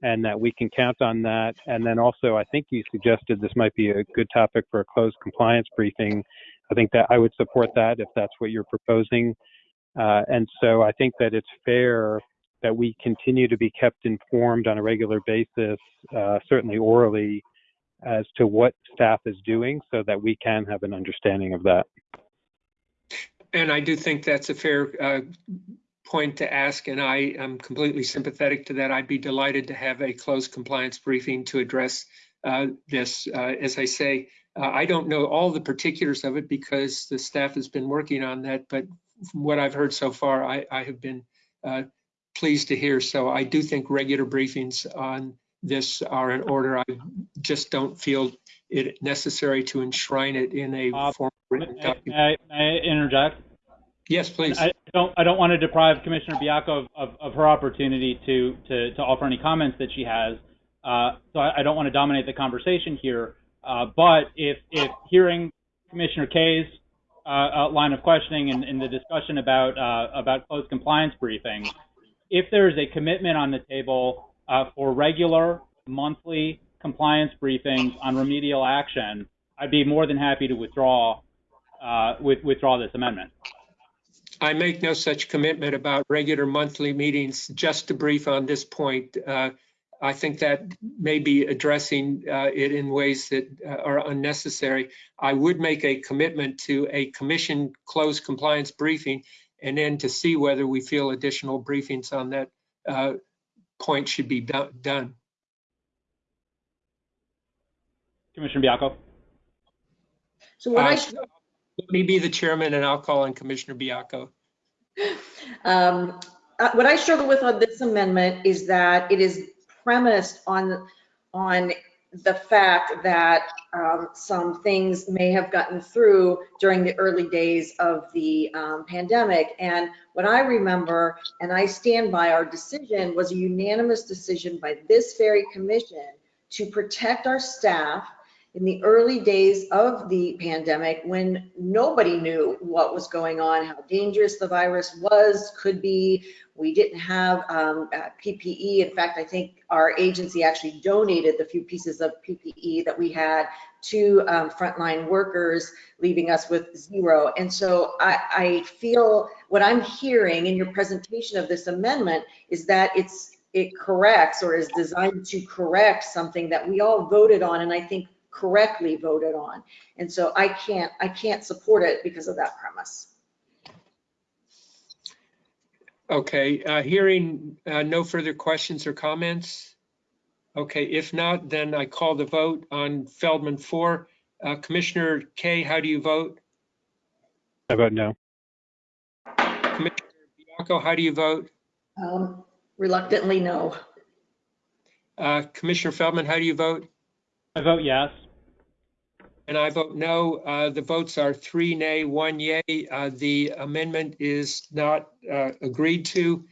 and that we can count on that. And then also, I think you suggested this might be a good topic for a closed compliance briefing. I think that I would support that if that's what you're proposing. Uh, and so I think that it's fair that we continue to be kept informed on a regular basis, uh, certainly orally, as to what staff is doing so that we can have an understanding of that. And I do think that's a fair uh, point to ask, and I am completely sympathetic to that. I'd be delighted to have a closed compliance briefing to address uh, this. Uh, As I say, uh, I don't know all the particulars of it because the staff has been working on that, but from what I've heard so far, I, I have been uh, pleased to hear. So I do think regular briefings on this are in order. I just don't feel it necessary to enshrine it in a Uh, formal written May, may I, may I interject? Yes, please. I don't, I don't want to deprive Commissioner Baiocco of, of, of her opportunity to, to, to offer any comments that she has. Uh, so I, I don't want to dominate the conversation here. Uh, but if, if hearing Commissioner Kaye's uh, uh, line of questioning and, and the discussion about, uh, about closed compliance briefings, if there is a commitment on the table uh, for regular monthly compliance briefings on remedial action, I'd be more than happy to withdraw, uh, with, withdraw this amendment. I make no such commitment about regular monthly meetings just to brief on this point. Uh, I think that may be addressing uh, it in ways that uh, are unnecessary. I would make a commitment to a commission closed compliance briefing and then to see whether we feel additional briefings on that uh, point should be do- done. Commissioner Baiocco? So what I, Uh, Let me be the chairman and I'll call on Commissioner Baiocco. um, uh, what I struggle with on this amendment is that it is premised on, on the fact that um, some things may have gotten through during the early days of the um, pandemic. And what I remember, and I stand by our decision, was a unanimous decision by this very commission to protect our staff in the early days of the pandemic when nobody knew what was going on, how dangerous the virus was, could be. We didn't have um, uh, PPE. In fact, I think our agency actually donated the few pieces of PPE that we had to um, frontline workers, leaving us with zero. And so I, I feel what I'm hearing in your presentation of this amendment is that it's it corrects or is designed to correct something that we all voted on and I think correctly voted on. And so I can't, I can't support it because of that premise. Okay, uh, hearing uh, no further questions or comments? Okay, if not, then I call the vote on Feldman 4. Uh, Commissioner Kaye, how do you vote? I vote no. Commissioner Baiocco, how do you vote? Um, Reluctantly, no. Uh, Commissioner Feldman, how do you vote? I vote yes. And I vote no. Uh, The votes are three nay, one yay. Uh, The amendment is not uh, agreed to.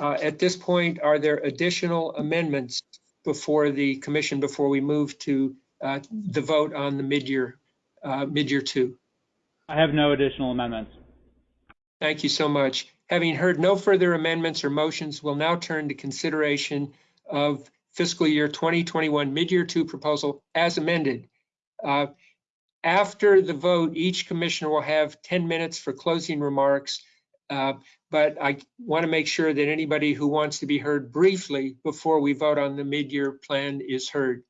Uh, At this point, are there additional amendments before the commission, before we move to uh, the vote on the mid-year, uh, mid-year two? I have no additional amendments. Thank you so much. Having heard no further amendments or motions, we'll now turn to consideration of fiscal year 2021 mid-year two proposal as amended. Uh, After the vote, each commissioner will have 10 minutes for closing remarks. Uh, But I want to make sure that anybody who wants to be heard briefly before we vote on the mid-year plan is heard.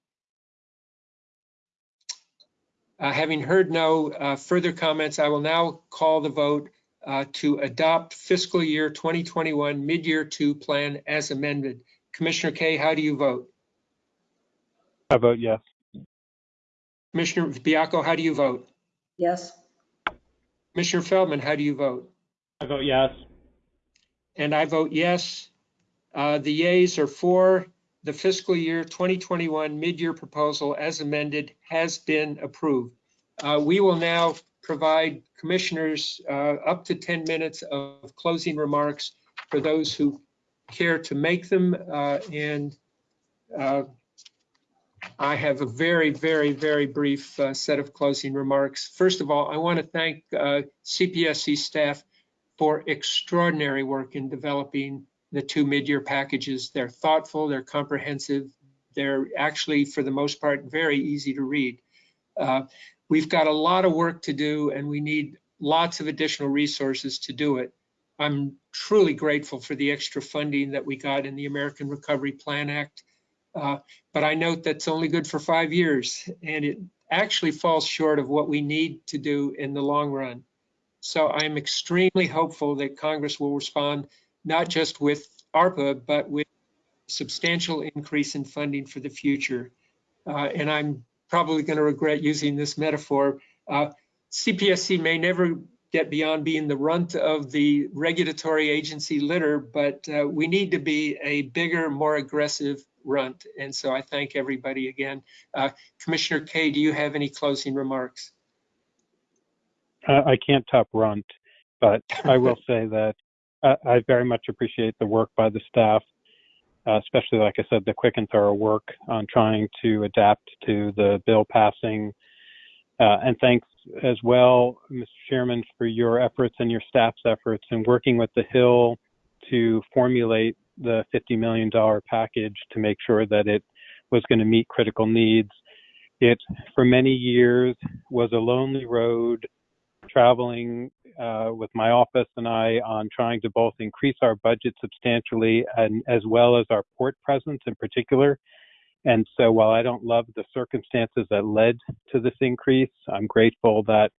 Uh, Having heard no uh, further comments, I will now call the vote uh, to adopt fiscal year 2021 mid-year two plan as amended. Commissioner Kaye, how do you vote? I vote yes. Commissioner Baiocco, how do you vote? Yes. Commissioner Feldman, how do you vote? I vote yes. And I vote yes. Uh, The yeas are for the fiscal year 2021 mid-year proposal as amended has been approved. Uh, We will now provide commissioners uh, up to 10 minutes of closing remarks for those who care to make them. uh, And uh, I have a very, very, very brief uh, set of closing remarks. First of all, I want to thank CPSC staff for extraordinary work in developing the two mid-year packages. They're thoughtful, they're comprehensive, they're actually, for the most part, very easy to read. Uh, We've got a lot of work to do and we need lots of additional resources to do it. I'm truly grateful for the extra funding that we got in the American Recovery Plan Act. Uh, But I note that's only good for five years and it actually falls short of what we need to do in the long run. So I'm extremely hopeful that Congress will respond not just with ARPA, but with substantial increase in funding for the future. Uh, And I'm probably going to regret using this metaphor. Uh, CPSC may never get beyond being the runt of the regulatory agency litter, but uh, we need to be a bigger, more aggressive runt. And so I thank everybody again. Uh, Commissioner Kaye, do you have any closing remarks? Uh, I can't top runt, but I will say that uh, I very much appreciate the work by the staff, uh, especially, like I said, the quick and thorough work on trying to adapt to the bill passing. Uh, and thanks as well, Mr. Chairman, for your efforts and your staff's efforts in working with the Hill to formulate the $50 million package to make sure that it was going to meet critical needs. It, for many years, was a lonely road traveling uh, with my office and I on trying to both increase our budget substantially and as well as our port presence in particular. And so while I don't love the circumstances that led to this increase, I'm grateful that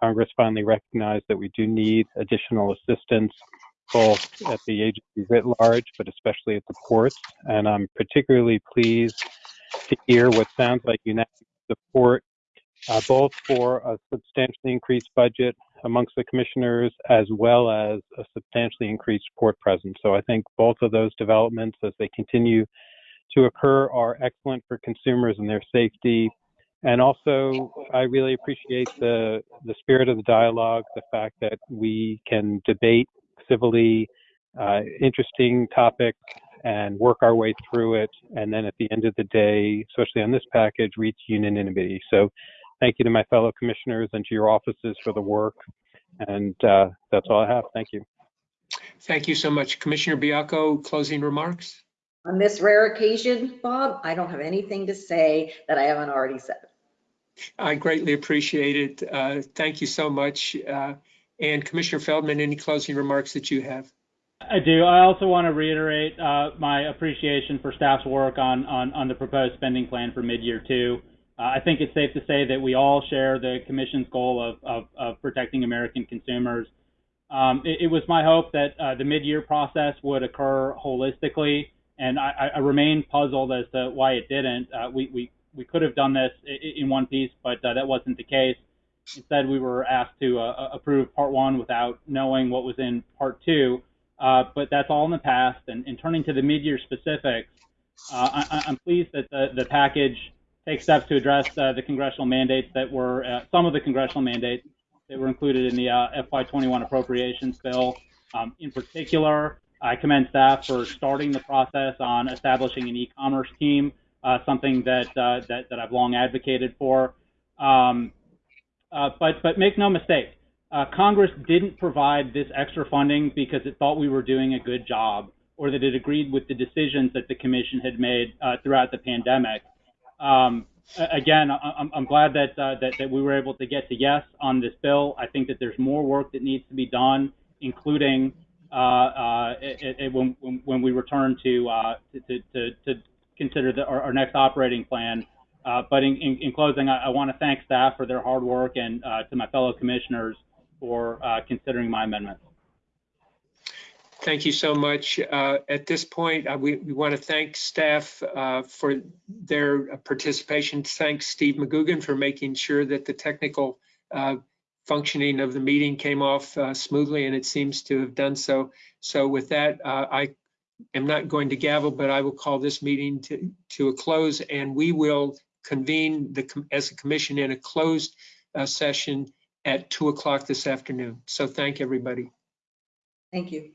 Congress finally recognized that we do need additional assistance both at the agency writ large, but especially at the ports. And I'm particularly pleased to hear what sounds like unanimous support uh, both for a substantially increased budget amongst the commissioners as well as a substantially increased port presence. So I think both of those developments as they continue to occur are excellent for consumers and their safety. And also, I really appreciate the, the spirit of the dialogue, the fact that we can debate civilly uh, interesting topics and work our way through it. And then at the end of the day, especially on this package, reach unanimity. So thank you to my fellow commissioners and to your offices for the work. And uh, that's all I have. Thank you. Thank you so much. Commissioner Baiocco, closing remarks? On this rare occasion, Bob, I don't have anything to say that I haven't already said. I greatly appreciate it. Uh, Thank you so much. Uh, And Commissioner Feldman, any closing remarks that you have? I do. I also want to reiterate uh, my appreciation for staff's work on, on, on the proposed spending plan for mid-year two. Uh, I think it's safe to say that we all share the commission's goal of, of, of protecting American consumers. Um, it, it was my hope that uh, the mid-year process would occur holistically, and I, I- remain puzzled as to why it didn't. Uh, we, we, we could have done this in one piece, but uh, that wasn't the case. Instead, we were asked to uh, approve part one without knowing what was in part two. Uh, but that's all in the past. And, and turning to the mid-year specifics, uh, I, I'm pleased that the, the package takes steps to address uh, the congressional mandates that were some of the congressional mandates that were included in the uh, FY21 appropriations bill. Um, in particular, I commend staff for starting the process on establishing an e-commerce team, uh, something that, uh, that that I've long advocated for. Um, uh, but but make no mistake, uh, Congress didn't provide this extra funding because it thought we were doing a good job or that it agreed with the decisions that the commission had made uh, throughout the pandemic. Um, again, I- I'm, I'm glad that, uh, that that we were able to get to yes on this bill. I think that there's more work that needs to be done, including when, when when we return to uh, to, to, to consider the, our, our next operating plan. Uh, but in, in, in closing, I, I want to thank staff for their hard work and uh, to my fellow commissioners for uh, considering my amendments. Thank you so much. Uh, At this point, uh, we, we want to thank staff uh, for their participation. Thanks Steve McGugan for making sure that the technical uh, functioning of the meeting came off uh, smoothly, and it seems to have done so. So with that, uh, I am not going to gavel, but I will call this meeting to, to a close, and we will convene the, as a commission in a closed uh, session at 2 o'clock this afternoon. So thank everybody. Thank you.